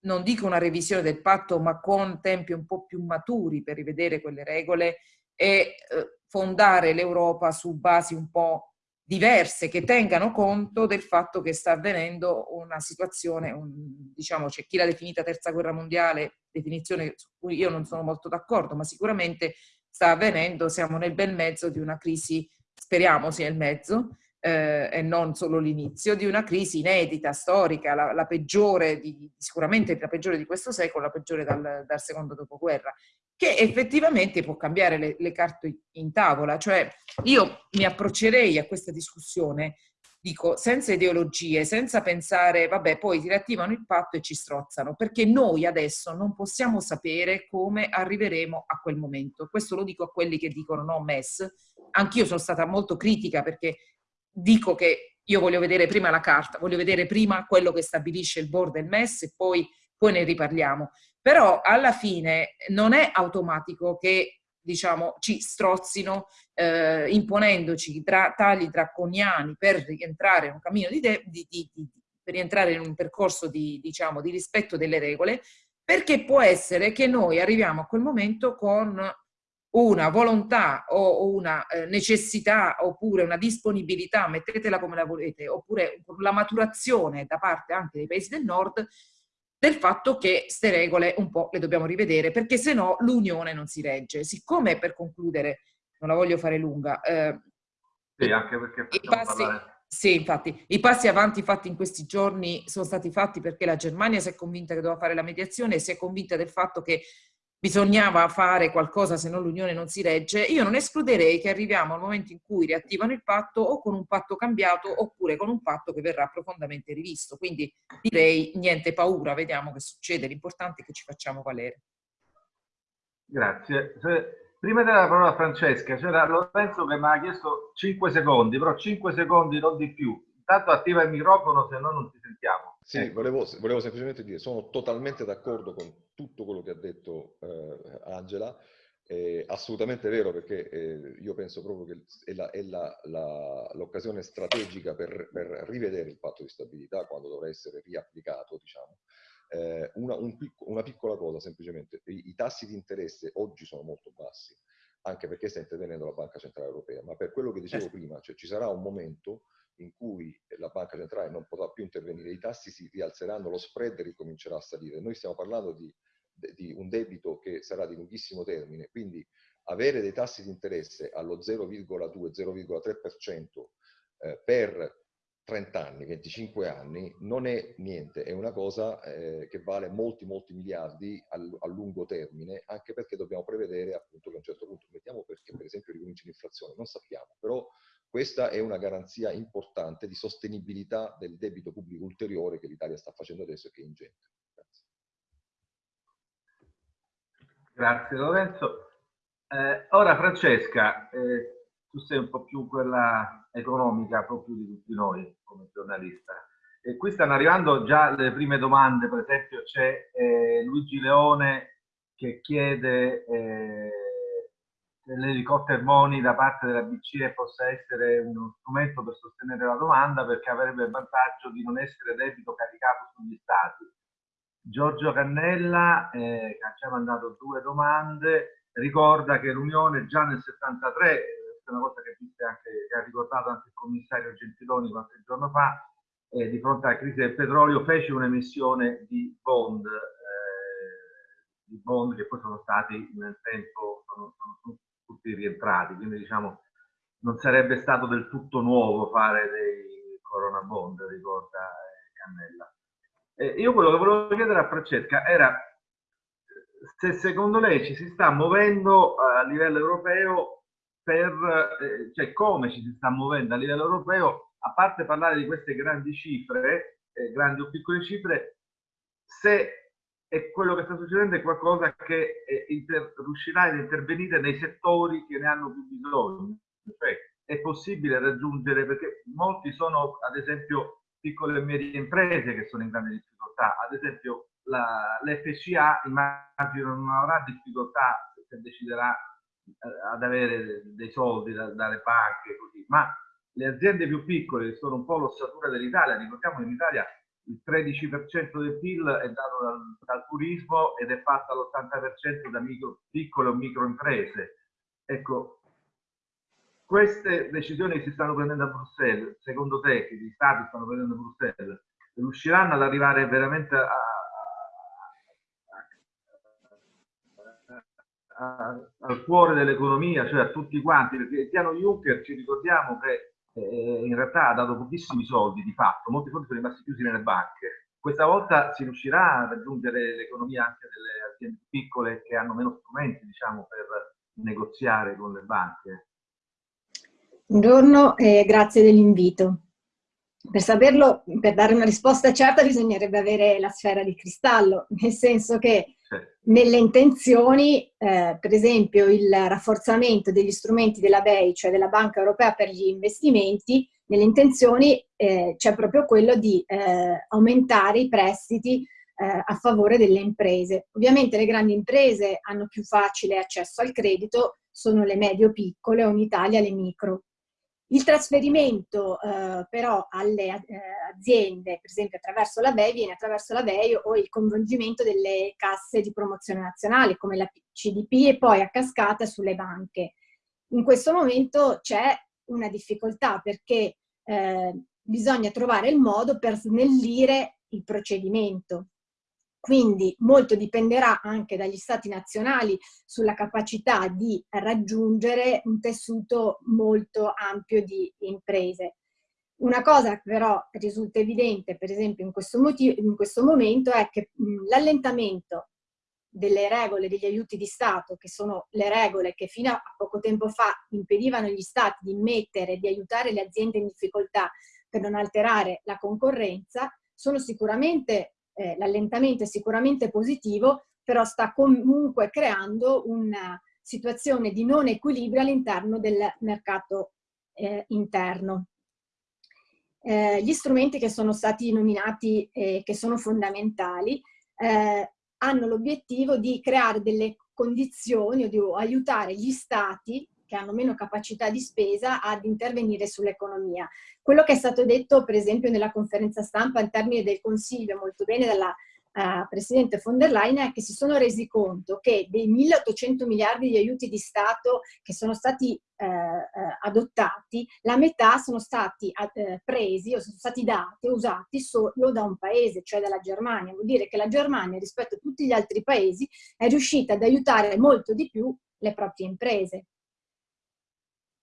non dico una revisione del patto, ma con tempi un po' più maturi per rivedere quelle regole e eh, fondare l'Europa su basi un po' diverse che tengano conto del fatto che sta avvenendo una situazione, un, diciamo c'è chi l'ha definita terza guerra mondiale, definizione su cui io non sono molto d'accordo, ma sicuramente sta avvenendo, siamo nel bel mezzo di una crisi, speriamo sia il mezzo, eh, e non solo l'inizio, di una crisi inedita, storica, la, la peggiore, di, sicuramente la peggiore di questo secolo, la peggiore dal, dal secondo dopoguerra, che effettivamente può cambiare le, le carte in tavola. Cioè io mi approccerei a questa discussione dico, senza ideologie, senza pensare, vabbè, poi ti riattivano il patto e ci strozzano, perché noi adesso non possiamo sapere come arriveremo a quel momento. Questo lo dico a quelli che dicono no MES. Anch'io sono stata molto critica perché dico che io voglio vedere prima la carta, voglio vedere prima quello che stabilisce il board del MES e poi, poi ne riparliamo. Però alla fine non è automatico che diciamo, ci strozzino eh, imponendoci tra, tagli draconiani per rientrare in un cammino di, de, di, di, di per rientrare in un percorso di, diciamo, di rispetto delle regole, perché può essere che noi arriviamo a quel momento con una volontà o una eh, necessità oppure una disponibilità, mettetela come la volete, oppure la maturazione da parte anche dei paesi del nord del fatto che queste regole un po' le dobbiamo rivedere perché se no l'unione non si regge. Siccome per concludere, non la voglio fare lunga, eh, Sì, anche perché I passi, sì, infatti, i passi avanti fatti in questi giorni sono stati fatti perché la Germania si è convinta che doveva fare la mediazione e si è convinta del fatto che bisognava fare qualcosa se no l'Unione non si regge. Io non escluderei che arriviamo al momento in cui riattivano il patto o con un patto cambiato oppure con un patto che verrà profondamente rivisto. Quindi direi niente paura, vediamo che succede, l'importante è che ci facciamo valere. Grazie. Prima della parola a Francesca, c'era Lorenzo che mi ha chiesto 5 secondi, però 5 secondi, non di più. Intanto attiva il microfono, se no non ti sentiamo. Sì, ecco. volevo, volevo, semplicemente dire, sono totalmente d'accordo con tutto quello che ha detto eh, Angela, è assolutamente vero perché eh, io penso proprio che è l'occasione strategica per, per, rivedere il patto di stabilità quando dovrà essere riapplicato, diciamo, eh, una, un picco, una, piccola cosa semplicemente, I, i, tassi di interesse oggi sono molto bassi, anche perché sta intervenendo la Banca Centrale Europea, ma per quello che dicevo certo. prima, cioè ci sarà un momento in cui la Banca Centrale non potrà più intervenire, i tassi si rialzeranno, lo spread ricomincerà a salire. Noi stiamo parlando di, di un debito che sarà di lunghissimo termine, quindi avere dei tassi di interesse allo 0,2-0,3% eh, per 30 anni, 25 anni, non è niente, è una cosa eh, che vale molti, molti miliardi a, lungo termine, anche perché dobbiamo prevedere appunto che a un certo punto, mettiamo perché per esempio ricomincia l'inflazione, non sappiamo, però questa è una garanzia importante di sostenibilità del debito pubblico ulteriore che l'Italia sta facendo adesso e che è ingente. Grazie, Grazie Lorenzo. Eh, ora Francesca, eh, tu sei un po' più quella economica, proprio di tutti noi come giornalista. E qui stanno arrivando già le prime domande, per esempio c'è eh, Luigi Leone che chiede eh, se l'elicotter money da parte della BCE possa essere uno strumento per sostenere la domanda perché avrebbe il vantaggio di non essere debito caricato sugli stati. Giorgio Cannella, eh, che ci ha mandato due domande, ricorda che l'Unione già nel 73 è una cosa che, anche, che, ha ricordato anche il commissario Gentiloni qualche giorno fa, eh, di fronte alla crisi del petrolio fece un'emissione di bond, eh, di bond che poi sono stati nel tempo, sono, sono tutti rientrati, quindi diciamo non sarebbe stato del tutto nuovo fare dei corona bond, ricorda eh, Cannella. Eh, io quello che volevo chiedere a Francesca era se secondo lei ci si sta muovendo a livello europeo per eh, cioè come ci si sta muovendo a livello europeo, a parte parlare di queste grandi cifre, eh, grandi o piccole cifre, se è quello che sta succedendo è qualcosa che eh, inter, riuscirà ad intervenire nei settori che ne hanno più bisogno. Cioè, è possibile raggiungere, perché molti sono, ad esempio, piccole e medie imprese che sono in grande difficoltà. Ad esempio, l'FCA immagino non avrà difficoltà se deciderà ad avere dei soldi da, dalle banche, così. ma le aziende più piccole, che sono un po' l'ossatura dell'Italia, ricordiamo che in Italia il 13% del PIL è dato dal, dal turismo ed è fatto all'80% da micro, piccole o micro imprese. Ecco, queste decisioni che si stanno prendendo a Bruxelles, secondo te, che gli stati stanno prendendo a Bruxelles, riusciranno ad arrivare veramente a, al cuore dell'economia, cioè a tutti quanti, perché il piano Juncker ci ricordiamo che eh, in realtà ha dato pochissimi soldi di fatto, molti soldi sono rimasti chiusi nelle banche. Questa volta si riuscirà a raggiungere l'economia anche delle aziende piccole che hanno meno strumenti, diciamo, per negoziare con le banche. Buongiorno e grazie dell'invito. Per saperlo, per dare una risposta certa bisognerebbe avere la sfera di cristallo, *laughs* nel senso che nelle intenzioni, eh, per esempio il rafforzamento degli strumenti della BEI, cioè della Banca Europea per gli investimenti, nelle intenzioni eh, c'è proprio quello di eh, aumentare i prestiti eh, a favore delle imprese. Ovviamente le grandi imprese hanno più facile accesso al credito, sono le medio-piccole o in Italia le micro. Il trasferimento eh, però alle eh, aziende, per esempio attraverso la BEI, viene attraverso la BEI o il coinvolgimento delle casse di promozione nazionale come la CDP e poi a cascata sulle banche. In questo momento c'è una difficoltà perché eh, bisogna trovare il modo per snellire il procedimento. Quindi molto dipenderà anche dagli stati nazionali sulla capacità di raggiungere un tessuto molto ampio di imprese. Una cosa però risulta evidente, per esempio in questo, motivo, in questo momento, è che l'allentamento delle regole degli aiuti di Stato, che sono le regole che fino a poco tempo fa impedivano agli Stati di mettere, di aiutare le aziende in difficoltà per non alterare la concorrenza, sono sicuramente, eh, l'allentamento è sicuramente positivo, però sta comunque creando una situazione di non equilibrio all'interno del mercato eh, interno. Eh, gli strumenti che sono stati nominati e che sono fondamentali eh, hanno l'obiettivo di creare delle condizioni o di aiutare gli stati che hanno meno capacità di spesa ad intervenire sull'economia. Quello che è stato detto per esempio nella conferenza stampa in termini del Consiglio molto bene dalla uh, Presidente von der Leyen è che si sono resi conto che dei 1800 miliardi di aiuti di Stato che sono stati uh, uh, adottati, la metà sono stati presi o sono stati dati usati solo da un paese, cioè dalla Germania. Vuol dire che la Germania rispetto a tutti gli altri paesi è riuscita ad aiutare molto di più le proprie imprese.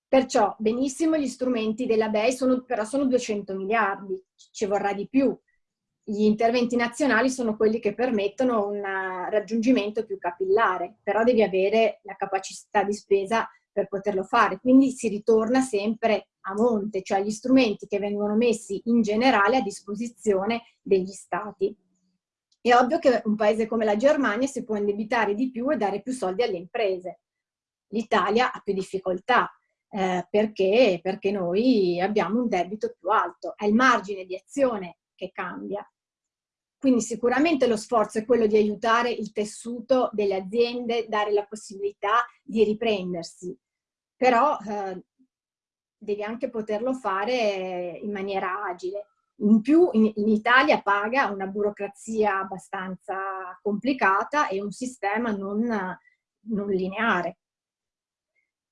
Perciò benissimo gli strumenti della BEI, sono, però sono 200 miliardi, ci vorrà di più gli interventi nazionali sono quelli che permettono un raggiungimento più capillare, però devi avere la capacità di spesa per poterlo fare. Quindi si ritorna sempre a monte, cioè gli strumenti che vengono messi in generale a disposizione degli stati. È ovvio che un paese come la Germania si può indebitare di più e dare più soldi alle imprese. L'Italia ha più difficoltà, eh, perché? perché noi abbiamo un debito più alto. È il margine di azione che cambia. Quindi sicuramente lo sforzo è quello di aiutare il tessuto delle aziende, dare la possibilità di riprendersi, però eh, devi anche poterlo fare in maniera agile. In più in, in, Italia paga una burocrazia abbastanza complicata e un sistema non, non lineare.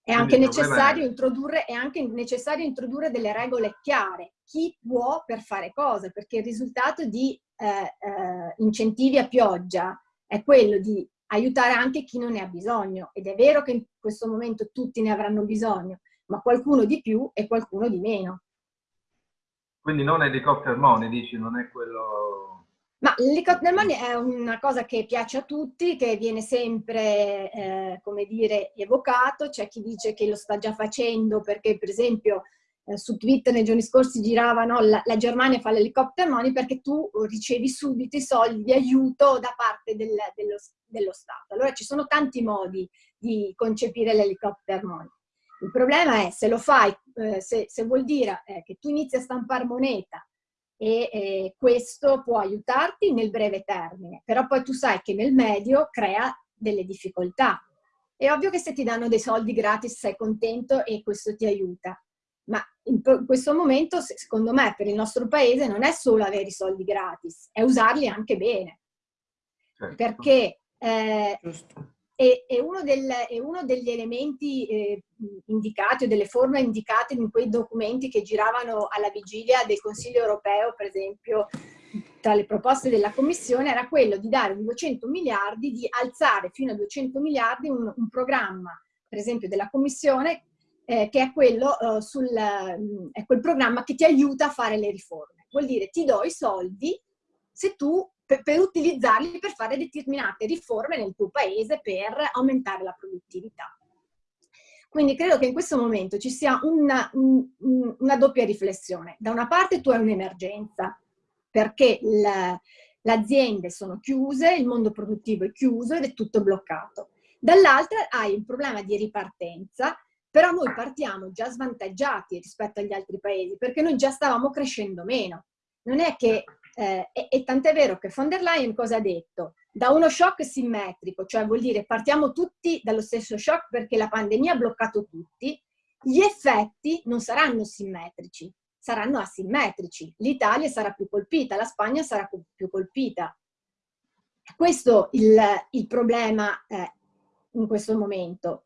È anche, necessario è... introdurre, è anche necessario introdurre delle regole chiare. Chi può per fare cosa? Perché il risultato di eh, eh, incentivi a pioggia è quello di aiutare anche chi non ne ha bisogno. Ed è vero che in questo momento tutti ne avranno bisogno, ma qualcuno di più e qualcuno di meno. Quindi non helicopter money, dici, non è quello ma l'helicopter money è una cosa che piace a tutti, che viene sempre, eh, come dire, evocato. C'è chi dice che lo sta già facendo perché, per esempio, eh, su Twitter nei giorni scorsi giravano la, la Germania fa l'helicopter money perché tu ricevi subito i soldi di aiuto da parte del, dello, dello Stato. Allora ci sono tanti modi di concepire l'helicopter money. Il problema è se lo fai, eh, se, se, vuol dire eh, che tu inizi a stampare moneta e eh, questo può aiutarti nel breve termine, però poi tu sai che nel medio crea delle difficoltà. È ovvio che se ti danno dei soldi gratis sei contento e questo ti aiuta, ma in questo momento, secondo me, per il nostro paese non è solo avere i soldi gratis, è usarli anche bene. Certo. Perché eh, e, e, uno, del, e uno, degli elementi eh, indicati o delle forme indicate in quei documenti che giravano alla vigilia del Consiglio europeo, per esempio, tra le proposte della Commissione, era quello di dare 200 miliardi, di alzare fino a 200 miliardi un, un programma, per esempio, della Commissione, eh, che è quello eh, sul, è quel programma che ti aiuta a fare le riforme. Vuol dire ti do i soldi se tu per, per, utilizzarli per fare determinate riforme nel tuo paese per aumentare la produttività. Quindi credo che in questo momento ci sia una, un, una doppia riflessione. Da una parte tu hai un'emergenza, perché le aziende sono chiuse, il mondo produttivo è chiuso ed è tutto bloccato. Dall'altra hai un problema di ripartenza, però noi partiamo già svantaggiati rispetto agli altri paesi, perché noi già stavamo crescendo meno. Non è che eh, e, e tant'è vero che von der Leyen cosa ha detto? Da uno shock simmetrico, cioè vuol dire partiamo tutti dallo stesso shock perché la pandemia ha bloccato tutti, gli effetti non saranno simmetrici, saranno asimmetrici. L'Italia sarà più colpita, la Spagna sarà più colpita. Questo è il, il problema eh, in questo momento.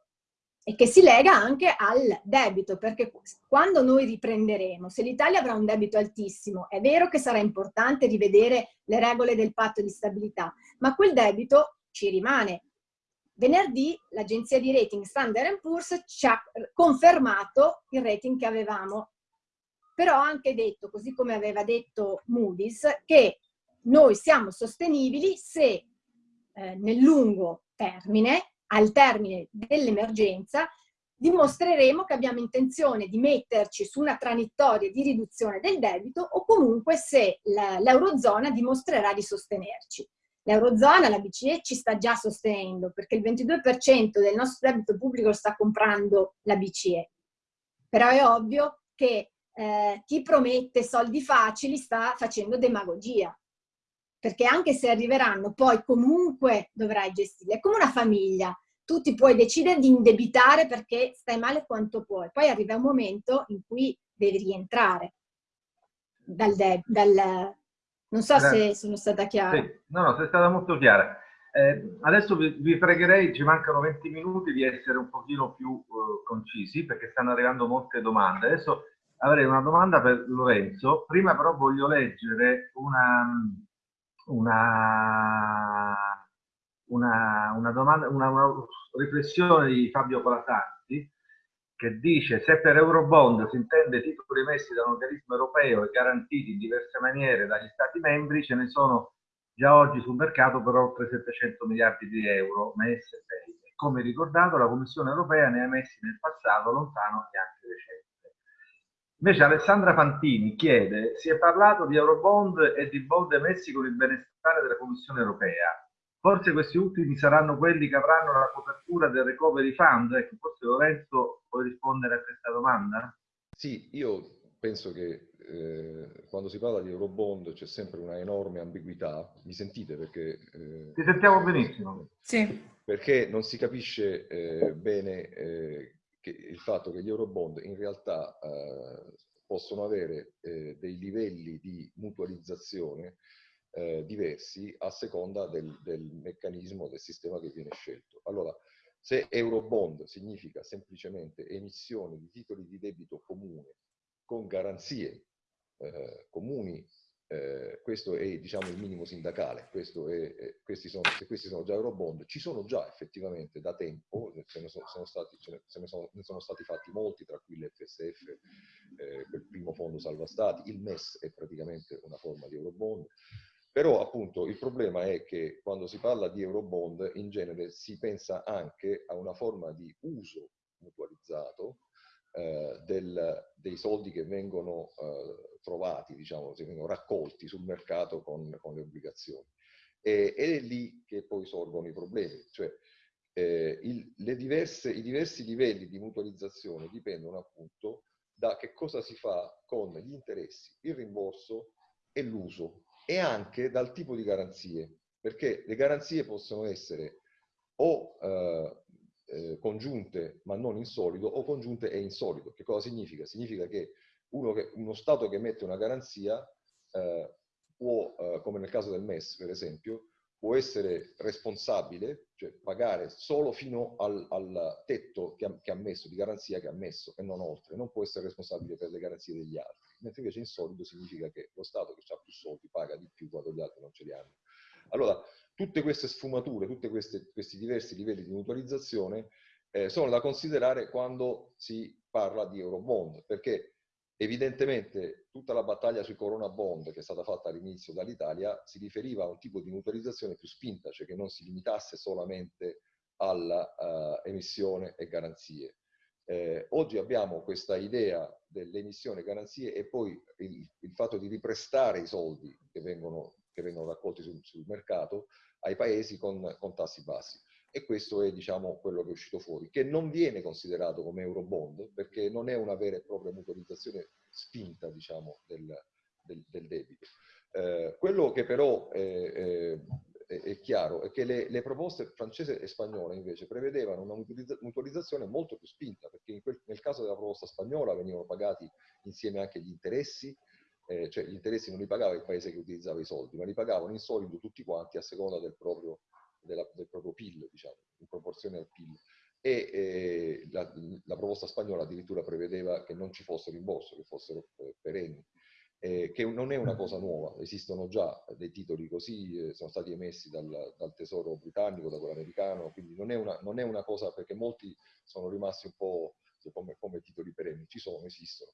E che si lega anche al debito, perché quando noi riprenderemo, se l'Italia avrà un debito altissimo, è vero che sarà importante rivedere le regole del patto di stabilità, ma quel debito ci rimane. Venerdì l'agenzia di rating Standard Poor's ci ha confermato il rating che avevamo, però ha anche detto, così come aveva detto Moody's, che noi siamo sostenibili se eh, nel lungo termine al termine dell'emergenza, dimostreremo che abbiamo intenzione di metterci su una traiettoria di riduzione del debito o comunque se l'Eurozona dimostrerà di sostenerci. L'Eurozona, la BCE, ci sta già sostenendo perché il 22% del nostro debito pubblico lo sta comprando la BCE. Però è ovvio che eh, chi promette soldi facili sta facendo demagogia perché anche se arriveranno poi comunque dovrai gestirli. È come una famiglia, tu ti puoi decidere di indebitare perché stai male quanto puoi, poi arriva un momento in cui devi rientrare dal... dal non so se sono stata chiara. Sì. No, no, sei stata molto chiara. Eh, adesso vi, vi, pregherei, ci mancano 20 minuti, di essere un pochino più uh, concisi perché stanno arrivando molte domande. Adesso avrei una domanda per Lorenzo, prima però voglio leggere una, una, una, una, domanda, una, riflessione di Fabio Colasanti che dice se per Eurobond si intende titoli emessi da un organismo europeo e garantiti in diverse maniere dagli Stati membri, ce ne sono già oggi sul mercato per oltre 700 miliardi di euro messe e come ricordato la Commissione europea ne ha emessi nel passato lontano e anche recente. Invece Alessandra Fantini chiede, si è parlato di Eurobond e di bond emessi con il benestare della Commissione europea. Forse questi ultimi saranno quelli che avranno la copertura del Recovery Fund? Ecco, forse Lorenzo puoi rispondere a questa domanda? Sì, io penso che eh, quando si parla di Eurobond c'è sempre una enorme ambiguità. Mi sentite? Perché, eh, Ti sentiamo benissimo. Sì. Perché non si capisce eh, bene eh, che il fatto che gli Eurobond in realtà eh, possono avere eh, dei livelli di mutualizzazione eh, diversi a seconda del, del, meccanismo, del sistema che viene scelto. Allora, se Eurobond significa semplicemente emissione di titoli di debito comune con garanzie eh, comuni eh, questo è diciamo, il minimo sindacale, è, è, questi, sono, questi sono già Eurobond, ci sono già effettivamente da tempo, ce ne sono, sono stati, ce ne, sono, ne sono, stati fatti molti, tra cui l'FSF, eh, quel primo fondo salva stati, il MES è praticamente una forma di Eurobond, però appunto il problema è che quando si parla di Eurobond in genere si pensa anche a una forma di uso mutualizzato eh, del, dei soldi che vengono eh, trovati, diciamo, che vengono raccolti sul mercato con, con le obbligazioni. E, ed è lì che poi sorgono i problemi, cioè eh, il, diverse, i diversi livelli di mutualizzazione dipendono appunto da che cosa si fa con gli interessi, il rimborso e l'uso e anche dal tipo di garanzie, perché le garanzie possono essere o eh, eh, congiunte ma non in solido o congiunte e in solido. Che cosa significa? Significa che uno, che, uno Stato che emette una garanzia eh, può, eh, come nel caso del MES per esempio, può essere responsabile, cioè pagare solo fino al, al tetto che ha, che ha, messo, di garanzia che ha messo e non oltre, non può essere responsabile per le garanzie degli altri, mentre invece in solido significa che lo Stato che ha più soldi paga di più quando gli altri non ce li hanno. Allora, tutte queste sfumature, tutti questi diversi livelli di mutualizzazione eh, sono da considerare quando si parla di Eurobond, perché evidentemente tutta la battaglia sui Corona Bond che è stata fatta all'inizio dall'Italia si riferiva a un tipo di mutualizzazione più spinta, cioè che non si limitasse solamente all'emissione uh, e garanzie. Eh, oggi abbiamo questa idea dell'emissione e garanzie e poi il, il, fatto di riprestare i soldi che vengono che vengono raccolti sul, sul mercato ai paesi con, con, tassi bassi. E questo è diciamo, quello che è uscito fuori, che non viene considerato come Eurobond, perché non è una vera e propria mutualizzazione spinta diciamo, del, del, del, debito. Eh, quello che però è, è, è, chiaro è che le, le, proposte francese e spagnole invece prevedevano una mutualizzazione molto più spinta, perché quel, nel caso della proposta spagnola venivano pagati insieme anche gli interessi, eh, cioè gli interessi non li pagava il paese che utilizzava i soldi, ma li pagavano in solido tutti quanti a seconda del proprio, della, del proprio PIL, diciamo, in proporzione al PIL. e eh, la, la, proposta spagnola addirittura prevedeva che non ci fosse rimborso, che fossero eh, perenni, eh, che non è una cosa nuova, esistono già dei titoli così, eh, sono stati emessi dal, dal, tesoro britannico, da quello americano, quindi non è, una, non è, una, cosa perché molti sono rimasti un po' come, come titoli perenni, ci sono, esistono,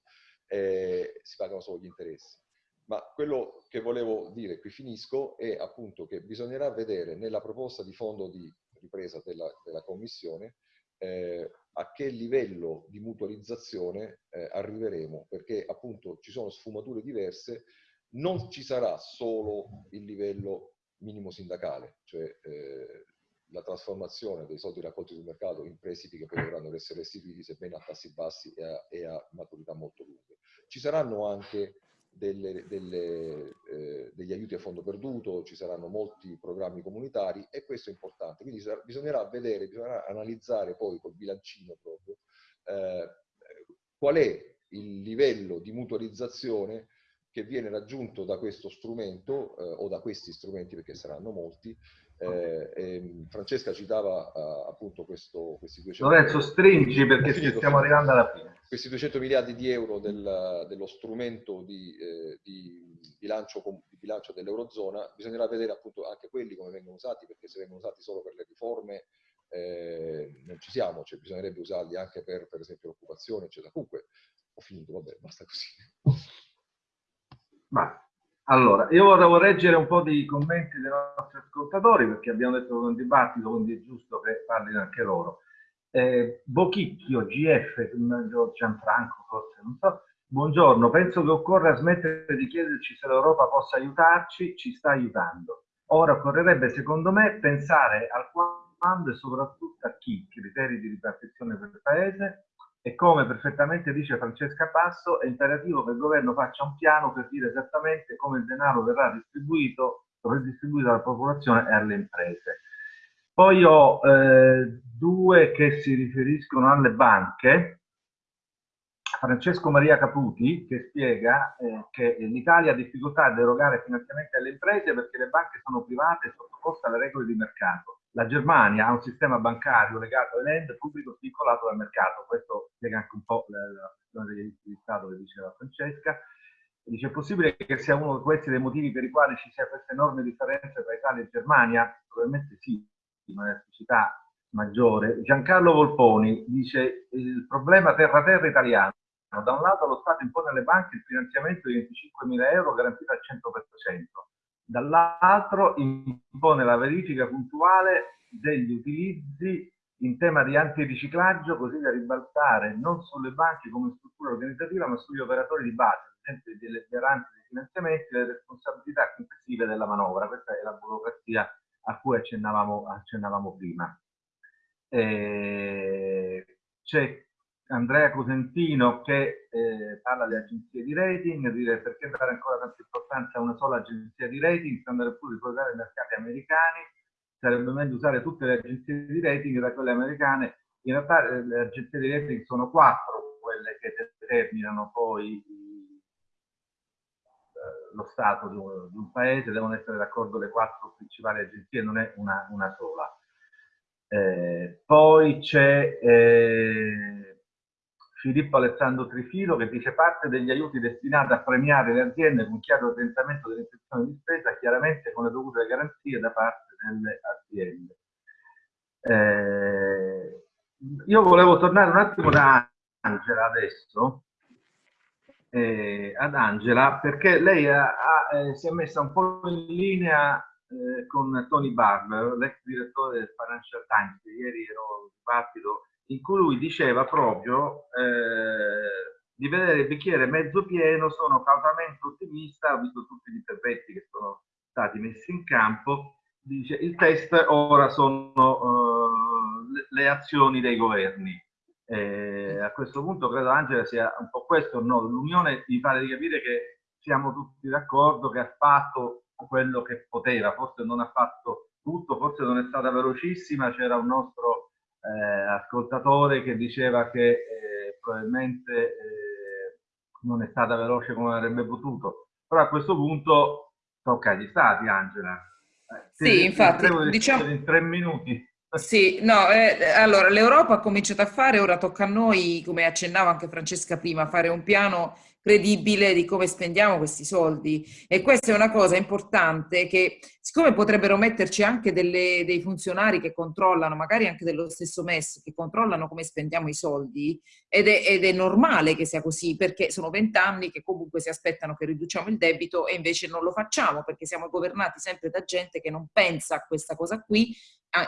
eh, si pagano solo gli interessi. Ma quello che volevo dire, qui finisco, è appunto che bisognerà vedere nella proposta di fondo di ripresa della, della Commissione eh, a che livello di mutualizzazione eh, arriveremo, perché appunto ci sono sfumature diverse, non ci sarà solo il livello minimo sindacale, cioè eh, la trasformazione dei soldi raccolti sul mercato in prestiti che poi dovranno essere restituiti sebbene a tassi bassi e a, e a maturità molto lunghe. Ci saranno anche delle, delle, eh, degli aiuti a fondo perduto, ci saranno molti programmi comunitari e questo è importante. Quindi bisognerà vedere, bisognerà analizzare poi col bilancino proprio eh, qual è il livello di mutualizzazione che viene raggiunto da questo strumento eh, o da questi strumenti perché saranno molti eh, ehm, Francesca citava uh, appunto questo, questi 200 Lorenzo stringi perché *laughs* finito, stiamo arrivando alla fine. questi 200 miliardi di euro del, dello strumento di, eh, di, bilancio, di, bilancio, dell'Eurozona bisognerà vedere appunto anche quelli come vengono usati perché se vengono usati solo per le riforme eh, non ci siamo, cioè bisognerebbe usarli anche per per esempio l'occupazione eccetera. Comunque ho finito, vabbè basta così. Ma allora, io vorrei leggere un po' di commenti dei nostri ascoltatori perché abbiamo detto che è un dibattito, quindi è giusto che parlino anche loro. Eh, Bochicchio, GF, Gianfranco forse, non so. Buongiorno, penso che occorra smettere di chiederci se l'Europa possa aiutarci, ci sta aiutando. Ora occorrerebbe, secondo me, pensare al quando e soprattutto a chi, criteri di ripartizione per il Paese, e come perfettamente dice Francesca Passo, è imperativo che il governo faccia un piano per dire esattamente come il denaro verrà distribuito, redistribuito alla popolazione e alle imprese. Poi ho eh, due che si riferiscono alle banche. Francesco Maria Caputi che spiega eh, che l'Italia ha difficoltà ad erogare finanziamenti alle imprese perché le banche sono private e sottoposte alle regole di mercato la Germania ha un sistema bancario legato ai land pubblico svincolato dal mercato. Questo spiega anche un po' la questione degli aiuti di Stato che diceva Francesca. Dice, è possibile che sia uno di questi dei motivi per i quali ci sia questa enorme differenza tra Italia e Germania? Probabilmente sì, una elasticità maggiore. Giancarlo Volponi dice, il problema terra-terra italiano. Da un lato lo Stato impone alle banche il finanziamento di 25.000 euro garantito al 100% dall'altro impone la verifica puntuale degli utilizzi in tema di antiriciclaggio così da ribaltare non sulle banche come struttura organizzativa ma sugli operatori di base, ad esempio delle garanti dei finanziamenti e le responsabilità complessive della manovra. Questa è la burocrazia a cui accennavamo, accennavamo prima. Eh, C'è Andrea Cosentino che eh, parla di agenzie di rating, dire perché dare ancora tanta importanza a una sola agenzia di rating, andare pure ricordare i mercati americani, sarebbe meglio usare tutte le agenzie di rating da quelle americane. In realtà eh, le agenzie di rating sono quattro quelle che determinano poi eh, lo stato di un, di un, paese, devono essere d'accordo le quattro principali agenzie, non è una, una sola. Eh, poi c'è eh, Filippo Alessandro Trifilo che dice parte degli aiuti destinati a premiare le aziende con chiaro orientamento dell'infezione di spesa, chiaramente con le dovute garanzie da parte delle aziende. Eh, io volevo tornare un attimo da Angela adesso, eh, ad Angela, perché lei ha, ha, eh, si è messa un po' in linea eh, con Tony Barber, l'ex direttore del Financial Times, ieri ero in dibattito in cui lui diceva proprio eh, di vedere il bicchiere mezzo pieno, sono cautamente ottimista, ho visto tutti gli interventi che sono stati messi in campo, dice il test ora sono le, le, azioni dei governi. Eh, a questo punto credo Angela sia un po' questo, no? l'Unione mi pare di capire che siamo tutti d'accordo che ha fatto quello che poteva, forse non ha fatto tutto, forse non è stata velocissima, c'era un nostro eh, ascoltatore che diceva che eh, probabilmente eh, non è stata veloce come avrebbe potuto. Però a questo punto tocca agli stati, Angela. Eh, sì, infatti, diciamo... In tre minuti. *laughs* Sì, no, eh, allora l'Europa ha cominciato a fare, ora tocca a noi, come accennava anche Francesca prima, fare un piano credibile di come spendiamo questi soldi. E questa è una cosa importante che siccome potrebbero metterci anche delle, dei funzionari che controllano, magari anche dello stesso MES, che controllano come spendiamo i soldi ed è, ed è normale che sia così perché sono vent'anni che comunque si aspettano che riduciamo il debito e invece non lo facciamo perché siamo governati sempre da gente che non pensa a questa cosa qui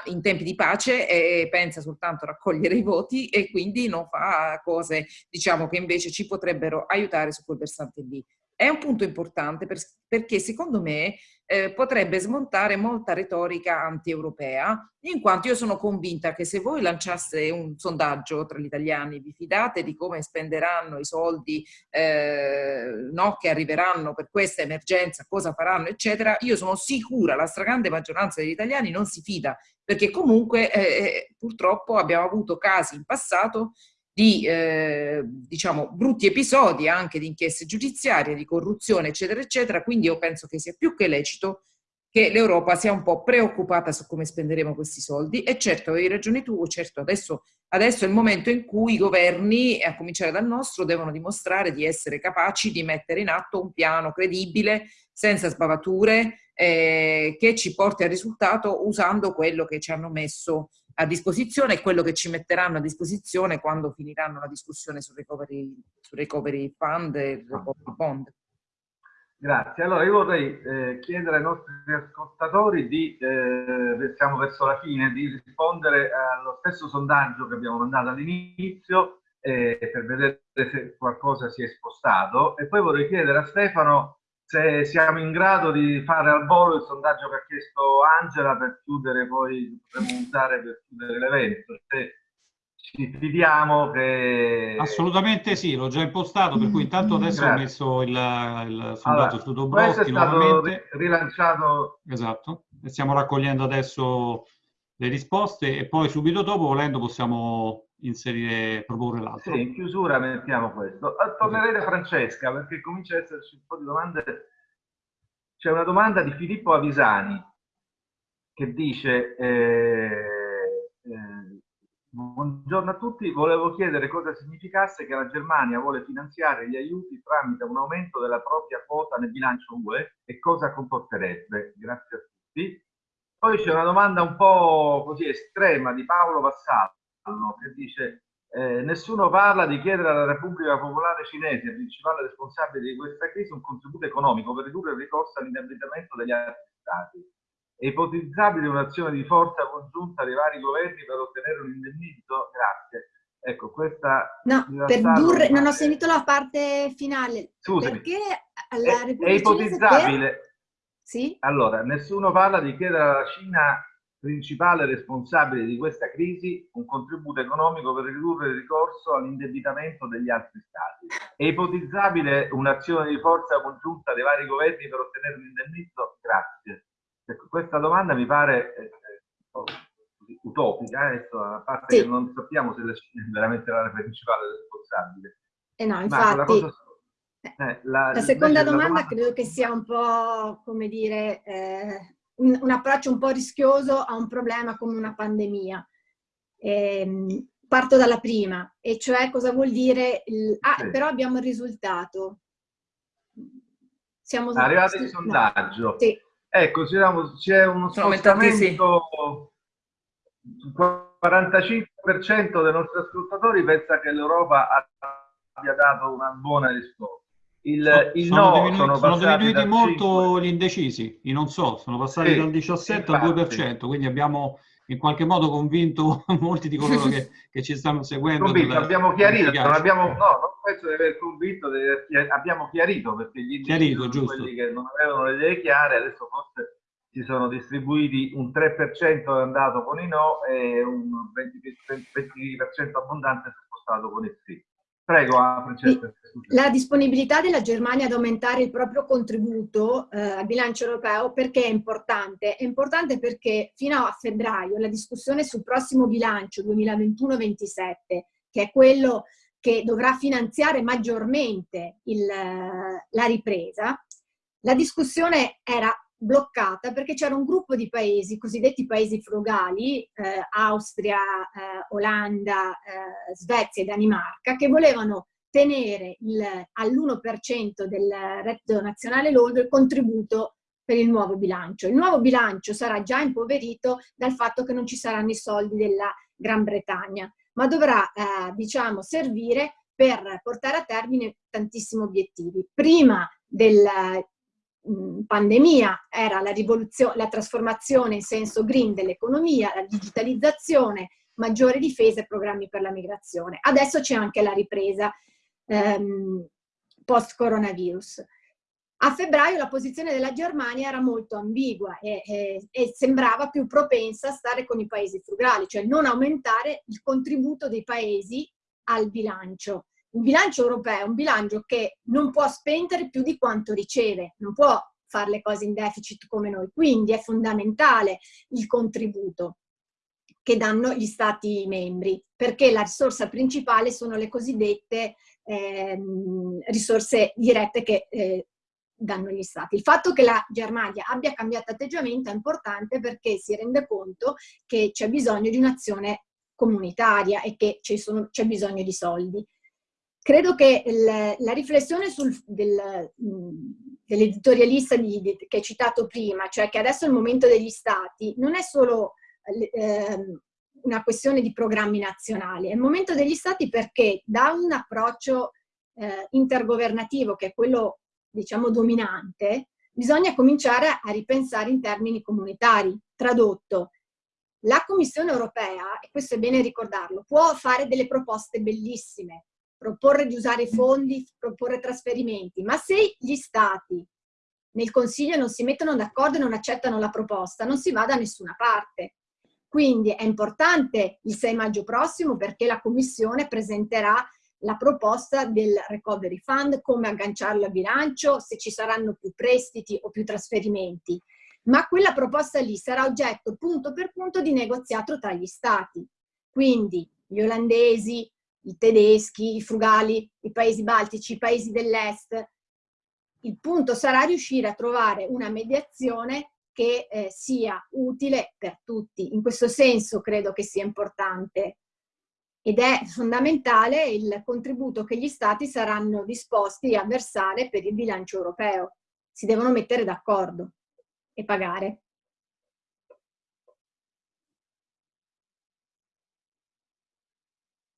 in tempi di pace e pensa soltanto a raccogliere i voti e quindi non fa cose diciamo che invece ci potrebbero aiutare su quel versante lì. È un punto importante perché secondo me eh, potrebbe smontare molta retorica anti-europea, in quanto io sono convinta che se voi lanciaste un sondaggio tra gli italiani, vi fidate di come spenderanno i soldi eh, no, che arriveranno per questa emergenza, cosa faranno, eccetera, io sono sicura, la stragrande maggioranza degli italiani non si fida, perché comunque eh, eh purtroppo abbiamo avuto casi in passato di eh, diciamo, brutti episodi anche di inchieste giudiziarie, di corruzione, eccetera, eccetera. Quindi io penso che sia più che lecito che l'Europa sia un po' preoccupata su come spenderemo questi soldi. E certo, avevi ragione tu, certo, adesso, adesso è il momento in cui i governi, a cominciare dal nostro, devono dimostrare di essere capaci di mettere in atto un piano credibile, senza sbavature, eh, che ci porti al risultato usando quello che ci hanno messo a disposizione e quello che ci metteranno a disposizione quando finiranno la discussione sul recovery, sul recovery fund e il recovery bond. Grazie. Allora io vorrei eh, chiedere ai nostri ascoltatori di, eh, siamo verso la fine, di rispondere allo stesso sondaggio che abbiamo mandato all'inizio eh, per vedere se qualcosa si è spostato e poi vorrei chiedere a Stefano se siamo in grado di fare al volo il sondaggio che ha chiesto Angela per chiudere poi, potremmo usare per chiudere l'evento. Se ci fidiamo che... Assolutamente sì, l'ho già impostato, per cui intanto adesso Grazie. ho messo il, il sondaggio allora, su Dobrowski nuovamente. rilanciato... Esatto, e stiamo raccogliendo adesso le risposte e poi subito dopo, volendo, possiamo inserire, proporre l'altro. Sì, in chiusura mettiamo questo. Ah, tornerei da Francesca perché comincia ad esserci un po' di domande. C'è una domanda di Filippo Avisani che dice eh, eh, Buongiorno a tutti, volevo chiedere cosa significasse che la Germania vuole finanziare gli aiuti tramite un aumento della propria quota nel bilancio UE e cosa comporterebbe. Grazie a tutti. Poi c'è una domanda un po' così estrema di Paolo Vassallo che dice eh, nessuno parla di chiedere alla Repubblica Popolare Cinese, principale responsabile di questa crisi, un contributo economico per ridurre il ricorso all'indebitamento degli altri stati. È ipotizzabile un'azione di forza congiunta dei vari governi per ottenere un indennizzo? Grazie. Ecco, questa... No, per durre, non ho sentito la parte finale. Scusami. Perché la Repubblica è, è ipotizzabile... Per... Sì? Allora, nessuno parla di chiedere alla Cina principale responsabile di questa crisi un contributo economico per ridurre il ricorso all'indebitamento degli altri stati. È ipotizzabile un'azione di forza congiunta dei vari governi per ottenere un indennizzo? Grazie. Ecco, questa domanda mi pare eh, eh, utopica, eh, adesso, a parte sì. che non sappiamo se la Cina è veramente la principale responsabile. Eh no, infatti... La, cosa, eh, la, la seconda domanda, domanda, credo che sia un po', come dire, eh, un, un, approccio un po' rischioso a un problema come una pandemia. Eh, parto dalla prima, e cioè cosa vuol dire, il, ah, sì. però abbiamo il risultato. Siamo arrivati il sondaggio. Sì. Ecco, c'è uno spostamento, il 45% dei nostri ascoltatori pensa che l'Europa abbia dato una buona risposta. Il, il sono, no, diminuiti, sono, sono diminuiti molto 5. gli indecisi, i non so, sono passati sì, dal 17 infatti. al 2%, quindi abbiamo in qualche modo convinto *laughs* molti di coloro che, che ci stanno seguendo. Convinto, abbiamo chiarito, non abbiamo, no, non penso di aver convinto, abbiamo chiarito perché gli chiarito, quelli che non avevano le idee chiare, adesso forse si sono distribuiti un 3% è andato con i no e un 20%, 20 abbondante si è spostato con il sì. Prego, ah, Francesca. La disponibilità della Germania ad aumentare il proprio contributo eh, al bilancio europeo perché è importante? È importante perché fino a febbraio la discussione sul prossimo bilancio 2021-27, che è quello che dovrà finanziare maggiormente il, la ripresa, la discussione era bloccata perché c'era un gruppo di paesi, cosiddetti paesi frugali, eh, Austria, eh, Olanda, eh, Svezia e Danimarca, che volevano tenere all'1% del reddito nazionale lordo il contributo per il nuovo bilancio. Il nuovo bilancio sarà già impoverito dal fatto che non ci saranno i soldi della Gran Bretagna, ma dovrà, eh, diciamo, servire per portare a termine tantissimi obiettivi. Prima mh, pandemia era la, la trasformazione in senso green dell'economia, la digitalizzazione, maggiore difesa e programmi per la migrazione. Adesso c'è anche la ripresa ehm, post-coronavirus. A febbraio la posizione della Germania era molto ambigua e, e, e, sembrava più propensa a stare con i paesi frugali, cioè non aumentare il contributo dei paesi al bilancio. Il bilancio europeo è un bilancio che non può spendere più di quanto riceve, non può fare le cose in deficit come noi, quindi è fondamentale il contributo che danno gli stati membri, perché la risorsa principale sono le cosiddette eh, risorse dirette che eh, danno gli stati. Il fatto che la Germania abbia cambiato atteggiamento è importante perché si rende conto che c'è bisogno di un'azione comunitaria e che c'è bisogno di soldi. Credo che il, la riflessione del, dell'editorialista che hai citato prima, cioè che adesso è il momento degli stati, non è solo eh, una questione di programmi nazionali, è il momento degli stati perché da un approccio eh, intergovernativo, che è quello diciamo dominante, bisogna cominciare a ripensare in termini comunitari. Tradotto, la Commissione europea, e questo è bene ricordarlo, può fare delle proposte bellissime, proporre di usare fondi, proporre trasferimenti, ma se gli stati nel Consiglio non si mettono d'accordo e non accettano la proposta, non si va da nessuna parte. Quindi è importante il 6 maggio prossimo perché la Commissione presenterà la proposta del Recovery Fund, come agganciarlo a bilancio, se ci saranno più prestiti o più trasferimenti. Ma quella proposta lì sarà oggetto punto per punto di negoziato tra gli stati. Quindi gli olandesi, i tedeschi, i frugali, i paesi baltici, i paesi dell'est. Il punto sarà riuscire a trovare una mediazione che eh, sia utile per tutti. In questo senso credo che sia importante ed è fondamentale il contributo che gli stati saranno disposti a versare per il bilancio europeo. Si devono mettere d'accordo e pagare.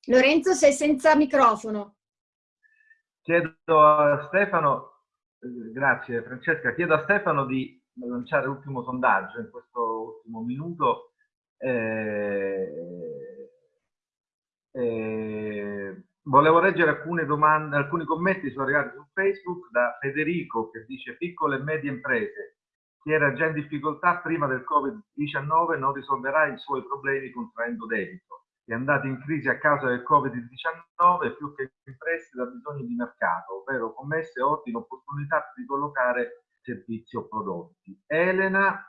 Lorenzo, sei senza microfono. Chiedo a Stefano, eh, grazie Francesca, chiedo a Stefano di lanciare l'ultimo sondaggio in questo ultimo minuto. Eh, eh, volevo leggere alcune domande, alcuni commenti sono arrivati su Facebook da Federico che dice piccole e medie imprese. Chi era già in difficoltà prima del Covid-19 non risolverà i suoi problemi contraendo debito è andato in crisi a causa del Covid-19 più che in prestito ha bisogno di mercato, ovvero commesse ordini opportunità di collocare servizi o prodotti. Elena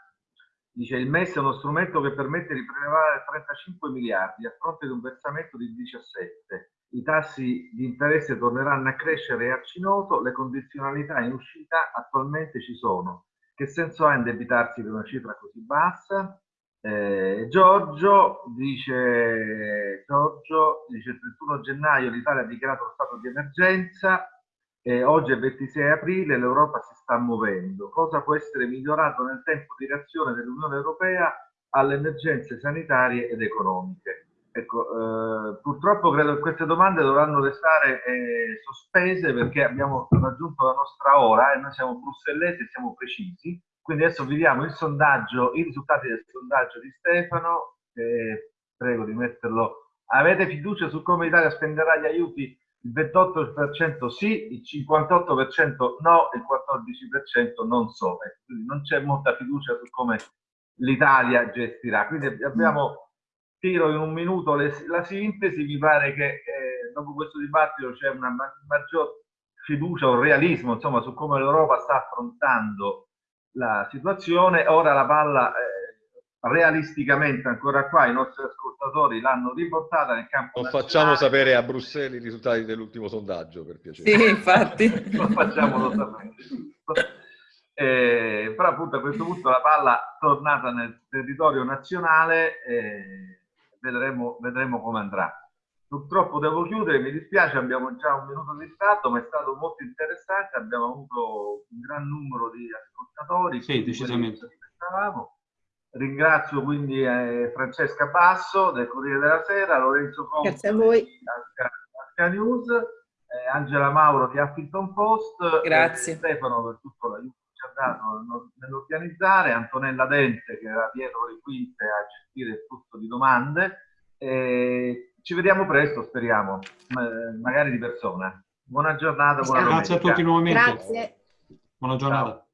dice il MES è uno strumento che permette di prelevare 35 miliardi a fronte di un versamento di 17. I tassi di interesse torneranno a crescere e a cinoto, le condizionalità in uscita attualmente ci sono. Che senso ha indebitarsi per una cifra così bassa? Eh, Giorgio dice, Giorgio dice il 31 gennaio l'Italia ha dichiarato lo stato di emergenza, eh, oggi è il 26 aprile, l'Europa si sta muovendo. Cosa può essere migliorato nel tempo di reazione dell'Unione Europea alle emergenze sanitarie ed economiche? Ecco, eh, purtroppo credo che queste domande dovranno restare eh, sospese perché abbiamo raggiunto la nostra ora e noi siamo brussellesi e siamo precisi quindi adesso vediamo il sondaggio, i risultati del sondaggio di Stefano. Eh, prego di metterlo. Avete fiducia su come l'Italia spenderà gli aiuti? Il 28% sì, il 58% no, il 14% non so. Quindi non c'è molta fiducia su come l'Italia gestirà. Quindi abbiamo, tiro in un minuto le, la sintesi, mi pare che eh, dopo questo dibattito c'è una maggior fiducia o realismo insomma, su come l'Europa sta affrontando la situazione. Ora la palla eh, realisticamente ancora qua i nostri ascoltatori l'hanno riportata nel campo Non facciamo sapere a Bruxelles i risultati dell'ultimo sondaggio, per piacere. Sì, infatti. *laughs* non facciamolo sapere. Eh, però appunto a questo punto la palla tornata nel territorio nazionale eh, vedremo, vedremo come andrà. Purtroppo devo chiudere, mi dispiace, abbiamo già un minuto di ritardo, ma è stato molto interessante, abbiamo avuto un gran numero di ascoltatori. Sì, decisamente. Ringrazio quindi eh, Francesca Basso del Corriere della Sera, Lorenzo Conte Grazie a voi. Asca News, eh, Angela Mauro di Huffington Post, Grazie. Eh, Stefano per tutto l'aiuto che ci ha dato nell'organizzare, Antonella Dente che era dietro le quinte a gestire il flusso di domande. Eh, ci vediamo presto, speriamo, magari di persona. Buona giornata, buona Grazie domenica. a tutti nuovamente. Grazie. Buona giornata. Ciao.